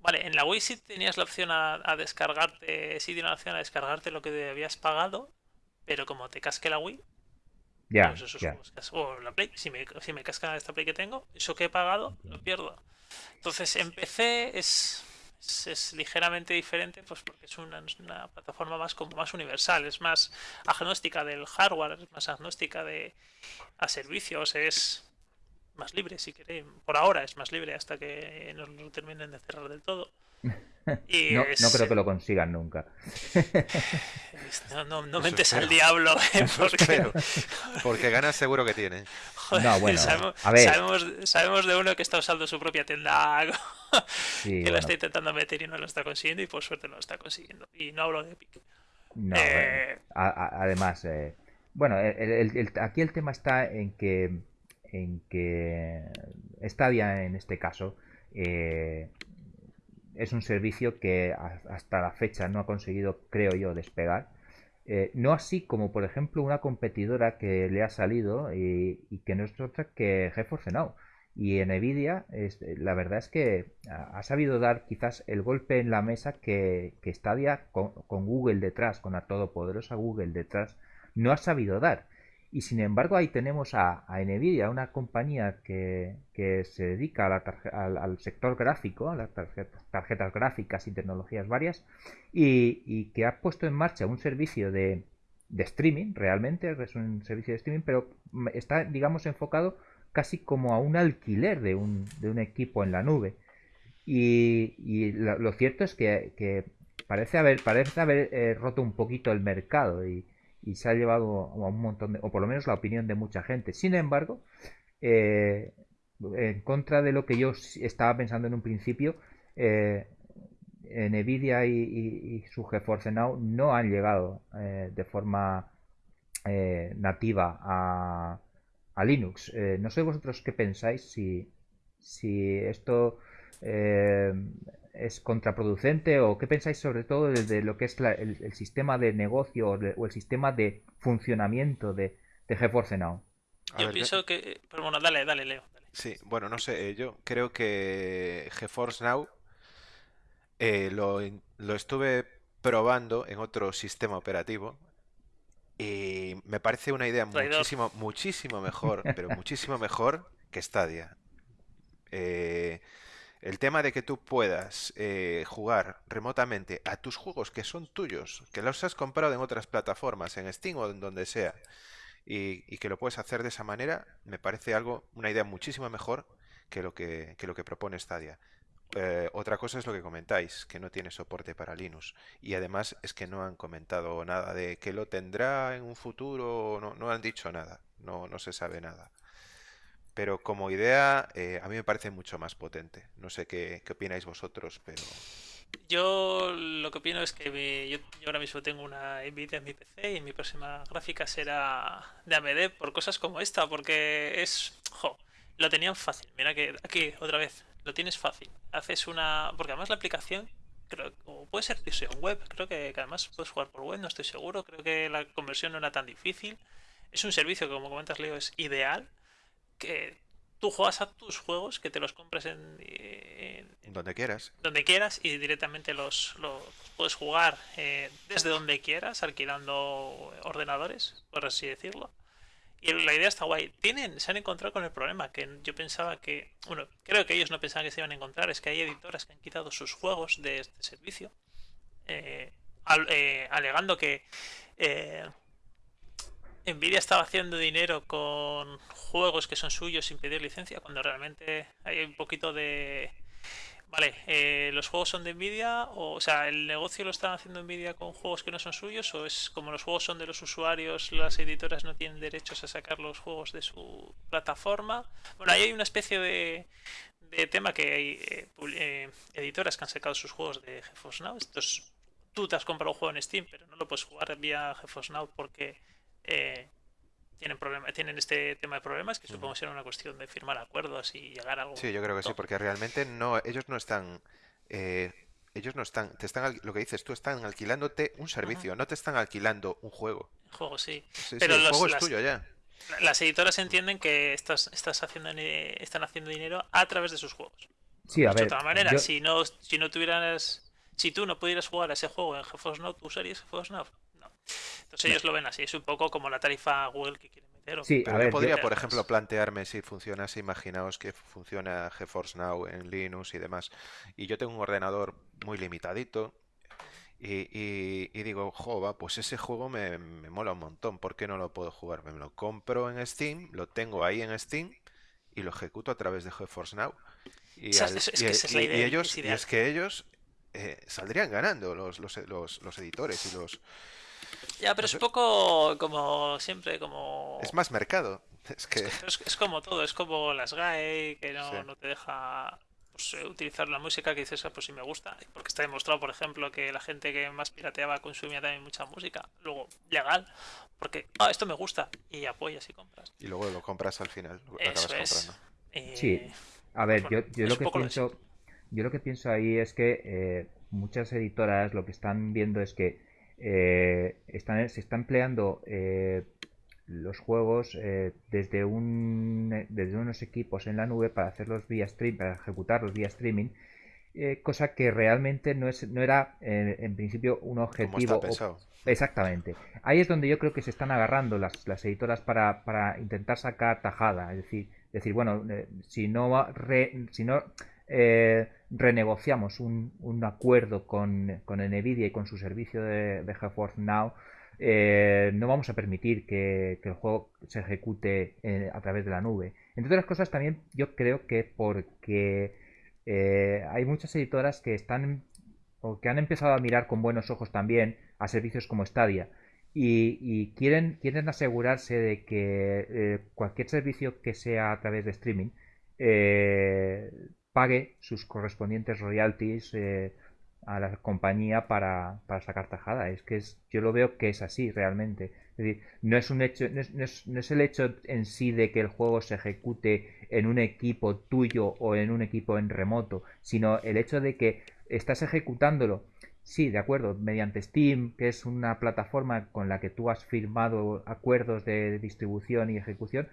Vale, en la Wii sí tenías la opción a, descargarte, sí tienes la opción a descargarte lo que habías pagado, pero como te casque la Wii, ya, pues o la Play, si me, si me casca esta Play que tengo, eso que he pagado, lo pierdo. Entonces en PC es, es, ligeramente diferente, pues porque es una, una, plataforma más como más universal, es más agnóstica del hardware, es más agnóstica de a servicios, es más libre, si queréis. Por ahora es más libre hasta que nos lo terminen de cerrar del todo. Y no, no, creo que lo consigan nunca. No, no, no mentes al diablo, ¿eh? porque... porque ganas seguro que tiene. no, bueno, sabemos, a ver. Sabemos, de uno que está usando su propia tienda que lo está intentando meter y no lo está consiguiendo y por suerte lo está consiguiendo. Y no hablo de Epic. No, eh... además, eh, bueno, aquí el tema está en que en que Stadia en este caso eh, es un servicio que hasta la fecha no ha conseguido, creo yo, despegar. Eh, no así como, por ejemplo, una competidora que le ha salido y, que no es otra que GeForce Now. Y en Nvidia, la verdad es que ha sabido dar quizás el golpe en la mesa que, que Stadia, con, con Google detrás, con la todopoderosa Google detrás, no ha sabido dar. Y sin embargo ahí tenemos a, Nvidia, una compañía que, se dedica al, sector gráfico, a las tarjetas, gráficas y tecnologías varias, y, que ha puesto en marcha un servicio de, streaming, realmente es un servicio de streaming, pero está, digamos, enfocado casi como a un alquiler de un, de un equipo en la nube. Y, lo, cierto es que, parece haber, parece haber eh, roto un poquito el mercado y, y se ha llevado a un montón de, o por lo menos la opinión de mucha gente. Sin embargo, eh, en contra de lo que yo estaba pensando en un principio, eh, Nvidia y, su GeForce Now no han llegado eh, de forma nativa a, a Linux. no sé vosotros qué pensáis si, si esto es contraproducente o qué pensáis sobre todo de, lo que es el, sistema de negocio o, el sistema de funcionamiento de, de GeForce Now? Yo pienso que... Pero bueno, dale, dale, Leo. Sí, bueno, no sé, eh, yo creo que GeForce Now eh, lo, lo estuve probando en otro sistema operativo y me parece una idea muchísimo, muchísimo mejor, pero muchísimo mejor que Stadia. Eh, el tema de que tú puedas eh, jugar remotamente a tus juegos que son tuyos, que los has comprado en otras plataformas, en Steam o en donde sea, y, que lo puedes hacer de esa manera, me parece algo, una idea muchísimo mejor que lo que, lo que propone Stadia. Eh, otra cosa es lo que comentáis, que no tiene soporte para Linux. Y además es que no han comentado nada de que lo tendrá en un futuro, no, no han dicho nada, no, no se sabe nada. Pero como idea, eh, a mí me parece mucho más potente. No sé qué, opináis vosotros, pero... Yo lo que opino es que yo, ahora mismo tengo una Nvidia en mi PC y mi próxima gráfica será de AMD por cosas como esta, porque es... Jo, lo tenían fácil. Mira que aquí, otra vez, lo tienes fácil. Haces una... Porque además la aplicación, creo, puede ser versión web, creo que, que además puedes jugar por web, no estoy seguro. Creo que la conversión no era tan difícil. Es un servicio que, como comentas, Leo, es ideal que tú juegas a tus juegos, que te los compres en, Donde quieras. Donde quieras y directamente los, los puedes jugar eh, desde donde quieras, alquilando ordenadores, por así decirlo. Y la idea está guay. Tienen, se han encontrado con el problema que yo pensaba que, bueno, creo que ellos no pensaban que se iban a encontrar, es que hay editoras que han quitado sus juegos de este servicio, eh, eh, alegando que Nvidia estaba haciendo dinero con juegos que son suyos sin pedir licencia, cuando realmente hay un poquito de... Vale, eh, ¿los juegos son de Nvidia? O, o, sea, ¿el negocio lo están haciendo Nvidia con juegos que no son suyos? ¿O es como los juegos son de los usuarios, las editoras no tienen derechos a sacar los juegos de su plataforma? Bueno, ahí hay una especie de, de tema que hay eh, eh, editoras que han sacado sus juegos de GeForce Now. Estos, tú te has comprado un juego en Steam, pero no lo puedes jugar vía GeForce Now porque eh, tienen problema, tienen este tema de problemas que supongo será una cuestión de firmar acuerdos y llegar a algo. Sí, yo creo que sí, porque realmente no, ellos no están, eh, ellos no están, te están, lo que dices tú, están alquilándote un servicio, no te están alquilando un juego. juego sí, pero el juego es tuyo ya. Las editoras entienden que estás, estás haciendo, están haciendo dinero a través de sus juegos. Sí, a ver. De otra manera, si no, si no tuvieras, si tú no pudieras jugar a ese juego en GeForce Now, ¿tú usarías GeForce Now? Entonces ellos lo ven así, es un poco como la tarifa Google que quieren meter. Sí, Pero podría, por ejemplo, plantearme si funciona así, imaginaos que funciona GeForce Now en Linux y demás, y yo tengo un ordenador muy limitadito, y, digo, jova, pues ese juego me, mola un montón, ¿por qué no lo puedo jugar? Me lo compro en Steam, lo tengo ahí en Steam y lo ejecuto a través de GeForce Now. Y, ellos, y es que ellos eh, saldrían ganando los, los, los editores y los, ya, pero es un poco como siempre, como... Es más mercado. Es, que... es, como todo, es como las GAE, que no, no te deja pues, eh, utilizar la música que dices, ah, pues si me gusta. Porque está demostrado, por ejemplo, que la gente que más pirateaba consumía también mucha música. Luego, legal, porque, ah, esto me gusta. Y apoyas y compras. Y luego lo compras al final, lo acabas comprando. Eh, sí, a ver, yo, yo lo que pienso... Yo lo que pienso ahí es que eh, muchas editoras lo que están viendo es que eh, están, se está empleando eh, los juegos eh, desde, un, desde unos equipos en la nube para hacerlos vía stream, para ejecutarlos vía streaming, cosa que realmente no, es, no era en principio un objetivo. Exactamente. Ahí es donde yo creo que se están agarrando las, las editoras para, para, intentar sacar tajada. Es decir, decir bueno, si no, si no eh, renegociamos un, acuerdo con, con, Nvidia y con su servicio de, de GeForce Now, eh, no vamos a permitir que, el juego se ejecute eh, a través de la nube. Entre otras cosas, también yo creo que porque hay muchas editoras que están o que han empezado a mirar con buenos ojos también a servicios como Stadia. Y, quieren, quieren asegurarse de que cualquier servicio que sea a través de streaming pague sus correspondientes royalties eh, a la compañía para, para, sacar tajada. Es que es, yo lo veo que es así realmente. Es no es un hecho, no es, no es, el hecho en sí de que el juego se ejecute en un equipo tuyo o en un equipo en remoto, sino el hecho de que estás ejecutándolo Sí, de acuerdo, mediante Steam, que es una plataforma con la que tú has firmado acuerdos de distribución y ejecución,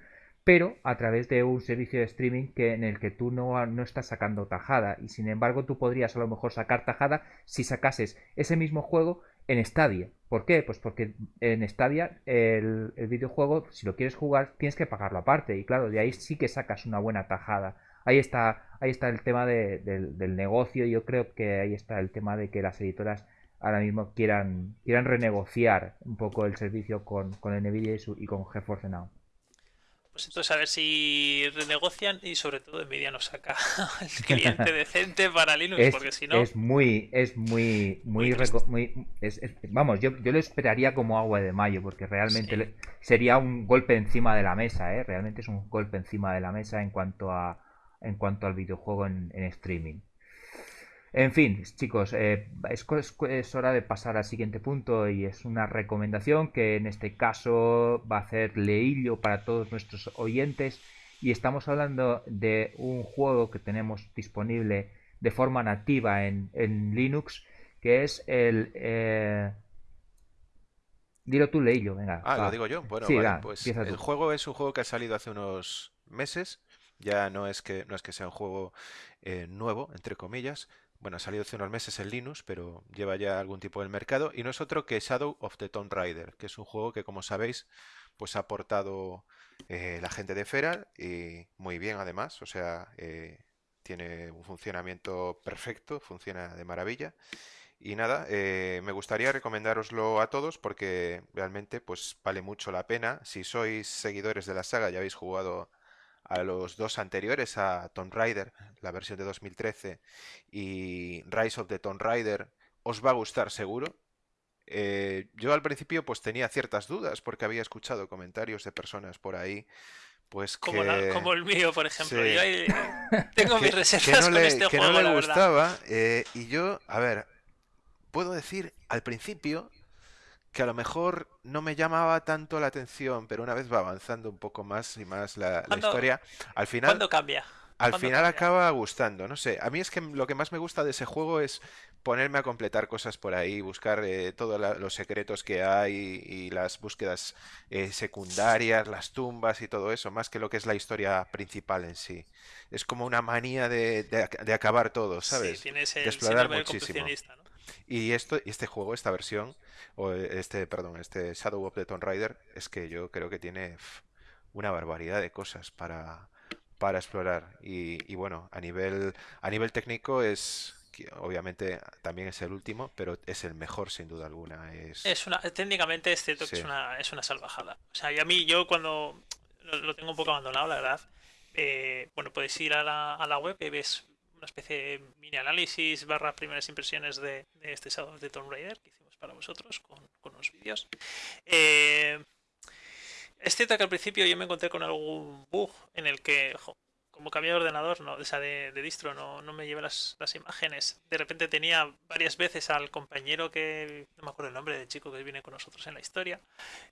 pero a través de un servicio de streaming que, en el que tú no, no, estás sacando tajada y sin embargo tú podrías a lo mejor sacar tajada si sacases ese mismo juego en Stadia. ¿Por qué? Pues porque en Stadia el, videojuego, si lo quieres jugar, tienes que pagarlo aparte y claro, de ahí sí que sacas una buena tajada. Ahí está, ahí está el tema del negocio y yo creo que ahí está el tema de que las editoras ahora mismo quieran, quieran renegociar un poco el servicio con, con Nvidia y, y con GeForce Now. Pues entonces a ver si renegocian y sobre todo Nvidia nos saca el cliente decente para Linux, es, porque si no... Es muy, es muy, muy, muy, vamos, yo, yo lo esperaría como agua de mayo, porque realmente sería un golpe encima de la mesa, ¿eh? Realmente es un golpe encima de la mesa en cuanto a, en cuanto al videojuego en streaming. En fin, chicos, eh, es, hora de pasar al siguiente punto y es una recomendación que en este caso va a hacer leillo para todos nuestros oyentes y estamos hablando de un juego que tenemos disponible de forma nativa en, Linux que es el... Eh... Dilo tú, leillo, venga. Ah, lo digo yo. Bueno, pues el juego es un juego que ha salido hace unos meses Ya no es que, no es que sea un juego eh, nuevo, entre comillas. Bueno, ha salido hace unos meses en Linux, pero lleva ya algún tipo del mercado. Y no es otro que Shadow of the Tomb Raider, que es un juego que, como sabéis, pues ha aportado eh, la gente de Feral y muy bien además. O sea, eh, tiene un funcionamiento perfecto, funciona de maravilla. Y nada, eh, me gustaría recomendároslo a todos porque realmente pues vale mucho la pena. Si sois seguidores de la saga, ya habéis jugado a los dos anteriores, a Tomb Raider, la versión de 2013, y Rise of the Tomb Raider, os va a gustar seguro. Eh, yo al principio pues tenía ciertas dudas porque había escuchado comentarios de personas por ahí pues Como, que como el mío, por ejemplo. sí, Yo ahí tengo mis que, que reservas no con le, este que no le la gustaba eh, y yo, a ver, puedo decir al principio que a lo mejor no me llamaba tanto la atención, pero una vez va avanzando un poco más y más la, la ¿Cuándo, historia, al final cuándo cambia? al ¿Cuándo final cambia? acaba gustando, no sé. A mí es que lo que más me gusta de ese juego es ponerme a completar cosas por ahí, buscar eh, todos la- los secretos que hay y las búsquedas eh, secundarias, las tumbas y todo eso, más que lo que es la historia principal en sí. Es como una manía de, de ac- de acabar todo, Sí, ¿sabes? tienes De explorar muchísimo. Y esto, y este juego, esta versión, o este, perdón, este Shadow of the Tomb Raider, es que yo creo que tiene una barbaridad de cosas para, para explorar. Y, y bueno, a nivel, a nivel técnico es, obviamente también es el último, pero es el mejor sin duda alguna. Es, Es una, técnicamente es cierto que sí, es una, es una salvajada. O sea, y a mí, yo cuando lo, lo tengo un poco abandonado, la verdad, eh, bueno, puedes ir a la, a la web y ves una especie de mini análisis barra primeras impresiones de, de este Shadow of the Tomb Raider que hicimos para vosotros con, con unos vídeos. Eh, es cierto que al principio yo me encontré con algún bug en el que, jo, como cambié de ordenador, no, o sea, de, de distro, no, no me llevé las, las imágenes. De repente tenía varias veces al compañero que, no me acuerdo el nombre del chico que viene con nosotros en la historia,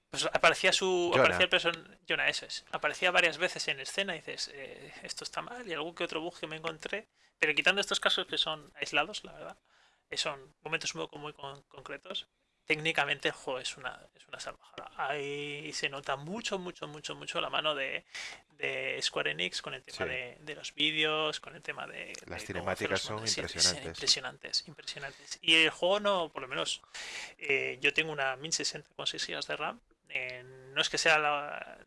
pues aparecía su, aparecía el person, Jonah, eso es, aparecía varias veces en escena y dices, eh, esto está mal y algún que otro bug que me encontré, pero quitando estos casos que son aislados, la verdad, son momentos muy, muy con- concretos. Técnicamente el juego es una, es una salvajada. Ahí se nota mucho, mucho, mucho, mucho la mano de, de Square Enix con el tema sí. de, de los vídeos, con el tema de, Las de cinemáticas son sí, impresionantes. impresionantes, impresionantes. Y el juego no, por lo menos, eh, yo tengo una 1060 con 6 GB de RAM. eh, no es que sea la,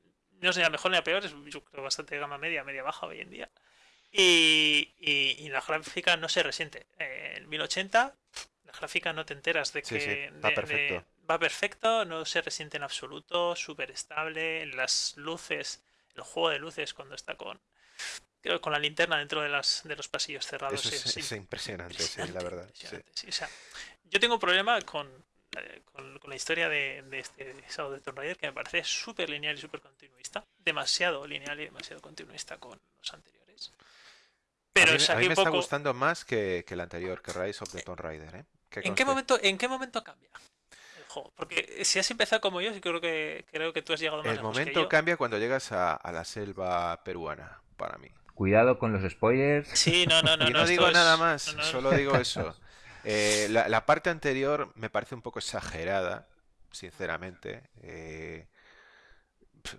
no sea la mejor ni la peor, es yo creo bastante gama media, media baja hoy en día. Y, y- y la gráfica no se resiente. Eh, en 1080, la gráfica no te enteras de Sí, sí, que va de- perfecto. de- va perfecto, no se resiente en absoluto, súper estable. Las luces, el juego de luces cuando está con, con la linterna dentro de, las, de los pasillos cerrados Eso es, es es im- impresionante, sí, la verdad. Sí. impresionante. sí, o sea, yo tengo un problema con, eh, con, con la historia de, de este Shadow de Tomb Raider que me parece súper lineal y súper continuista. Demasiado lineal y demasiado continuista con los anteriores. A Pero mí, es me- a mí me un está poco. gustando más que, que el anterior, que Rise of the Tomb Raider, ¿eh? Que ¿En qué momento, en qué momento cambia el juego? Porque si has empezado como yo, sí creo que creo que tú has llegado más El lejos que momento yo. cambia cuando llegas a, a la selva peruana, para mí. Cuidado con los spoilers. Sí, no, no, no, Y no, no digo nada más, no, no. solo digo eso. Eh, la, la parte anterior me parece un poco exagerada, sinceramente. Eh,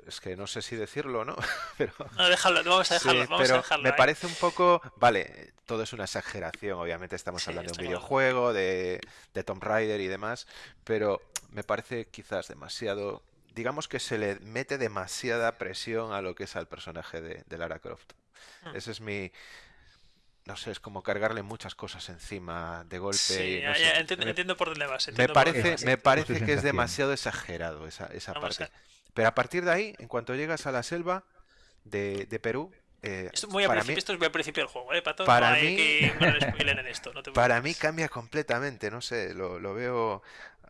es que no sé si decirlo o no, pero No, déjalo, vamos a sí, dejarlo, vamos a dejarlo me parece un poco, vale, todo es una exageración, obviamente estamos Sí, hablando de un videojuego, de, de Tomb Raider y demás, pero me parece quizás demasiado, digamos que se le mete demasiada presión a lo que es al personaje de, de Lara Croft. Hmm. Ese es mi, no sé, es como cargarle muchas cosas encima de golpe Sí, y no ya, sé. ya, entiendo, Me, entiendo por dónde vas. me parece, vas. me parece que es demasiado exagerado esa, esa Vamos parte. Pero a partir de ahí, en cuanto llegas a la selva de, de Perú, eh, Esto, muy para mí, esto es muy al principio del juego, ¿eh, Pato? para no mí, que spoiler en esto, no te para mí cambia completamente, no sé, lo, lo veo,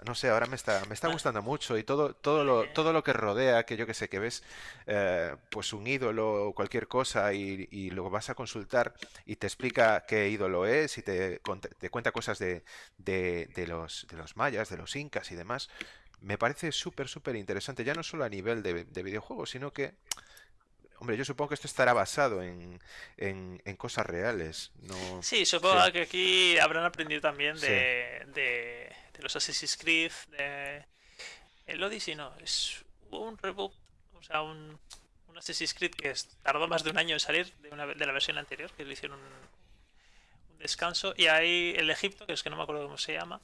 no sé, ahora me está, me está Vale, gustando mucho y todo, todo lo, todo lo que rodea, que yo que sé, que ves eh, pues un ídolo o cualquier cosa y, y lo vas a consultar y te explica qué ídolo es y te, te cuenta cosas de, de, de los, de los mayas, de los incas y demás. Me parece súper, súper interesante, ya no solo a nivel de, de videojuegos, sino que, hombre, yo supongo que esto estará basado en, en, en cosas reales, no... Sí, Sí, supongo que aquí habrán aprendido también sí, de, de, los Assassin's Creed, de... El Odyssey no, es un reboot, o sea, un, un Assassin's Creed que tardó más de un año en salir de, una, de la versión anterior, que le hicieron un, descanso. Y ahí el Egipto, que es que no me acuerdo cómo se llama.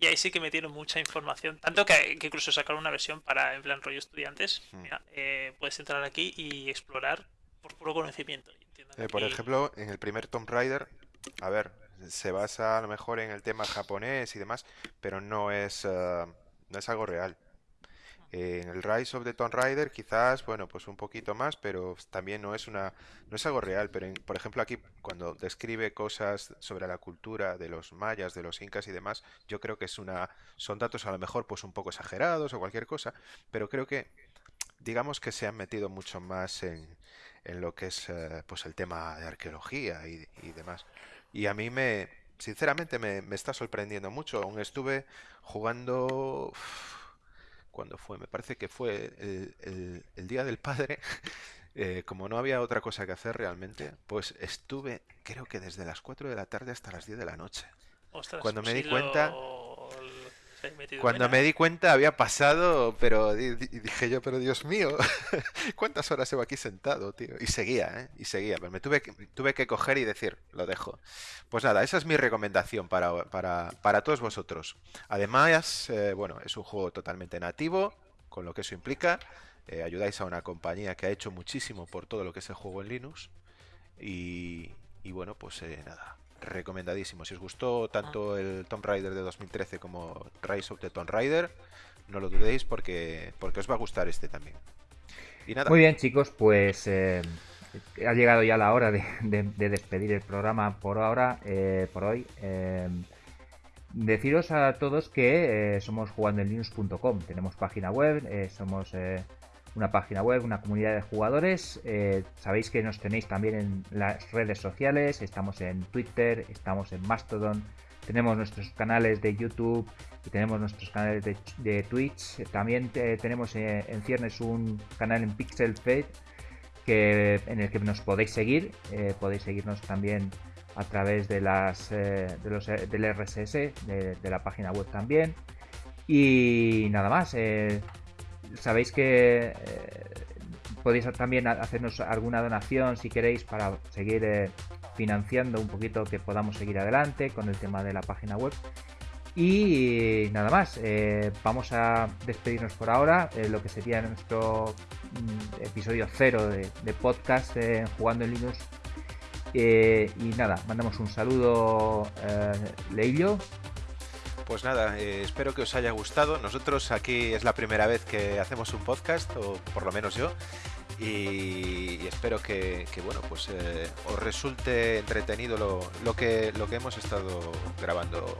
Y ahí sí que metieron mucha información. Tanto que, incluso sacaron una versión para, en plan rollo estudiantes. Hmm. Eh, puedes entrar aquí y explorar por puro conocimiento. Eh, por ejemplo, en el primer Tomb Raider, a ver, se basa a lo mejor en el tema japonés y demás, pero no es, eh, no es algo real. En el Rise of the Tomb Raider quizás, bueno, pues un poquito más, pero también no es una no es algo real, pero por ejemplo aquí cuando describe cosas sobre la cultura de los mayas, de los incas y demás, yo creo que es una son datos a lo mejor pues un poco exagerados o cualquier cosa, pero creo que digamos que se han metido mucho más en, en lo que es eh, pues el tema de arqueología y, demás. Y a mí me sinceramente me, me está sorprendiendo mucho. Aún estuve jugando cuando fue, me parece que fue el, el, Día del Padre, eh, como no había otra cosa que hacer realmente, pues estuve creo que desde las 4 de la tarde hasta las 10 de la noche. Cuando me di cuenta... Cuando me di cuenta había pasado, pero dije yo, pero Dios mío, ¿cuántas horas llevo aquí sentado, tío? Y seguía, ¿eh? Y seguía, pero me tuve que, tuve que coger y decir, lo dejo. Pues nada, esa es mi recomendación para, para, para todos vosotros. Además, eh, bueno, es un juego totalmente nativo, con lo que eso implica. Eh, ayudáis a una compañía que ha hecho muchísimo por todo lo que es el juego en Linux. Y, y bueno, pues eh, nada, recomendadísimo. Si os gustó tanto ah. el Tomb Raider de 2013 como Rise of the Tomb Raider, no lo dudéis porque, porque os va a gustar este también. Y nada. Muy bien, chicos, pues eh, ha llegado ya la hora de, despedir el programa por ahora, eh, por hoy. Eh, deciros a todos que somos jugandoenlinux.com, tenemos página web, somos una página web, una comunidad de jugadores. Eh, sabéis que nos tenéis también en las redes sociales, estamos en Twitter, estamos en Mastodon, tenemos nuestros canales de YouTube y tenemos nuestros canales de, Twitch. También eh, tenemos eh, en ciernes un canal en Pixel Fade que, en el que nos podéis seguir. podéis seguirnos también a través de las de los, del RSS de, la página web también. Y nada más sabéis que eh, podéis también hacernos alguna donación si queréis para seguir eh, financiando un poquito que podamos seguir adelante con el tema de la página web. Y nada más, eh, vamos a despedirnos por ahora, lo que sería nuestro mm, episodio cero de, podcast Jugando en Linux. y nada, mandamos un saludo, Leilio. Pues nada, eh, espero que os haya gustado. Nosotros aquí es la primera vez que hacemos un podcast, o por lo menos yo, y, espero que, bueno, pues eh, os resulte entretenido lo, que, lo que hemos estado grabando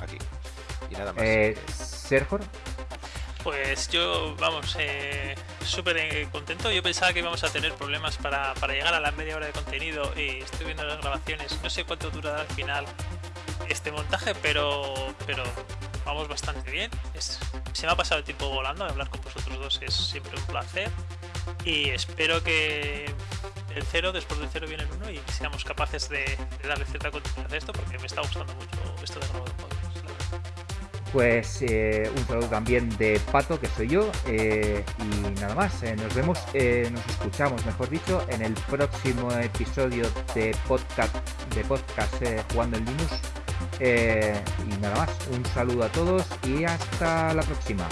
aquí. Y nada más. Eh, Sergio. Pues yo, vamos, eh, súper contento. Yo pensaba que íbamos a tener problemas para, para, llegar a la media hora de contenido y estoy viendo las grabaciones. No sé cuánto durará al final este montaje, pero, pero vamos bastante bien. se me ha pasado el tiempo volando, hablar con vosotros dos es siempre un placer. Y espero que el cero, después del cero viene el uno y seamos capaces de, darle cierta continuidad a esto, porque me está gustando mucho esto de nuevo Pues eh, un saludo también de Pato, que soy yo. Eh, y nada más, eh, nos vemos, nos escuchamos, mejor dicho, en el próximo episodio de podcast, de podcast Jugando en Linux. Eh, y nada más, un saludo a todos y hasta la próxima.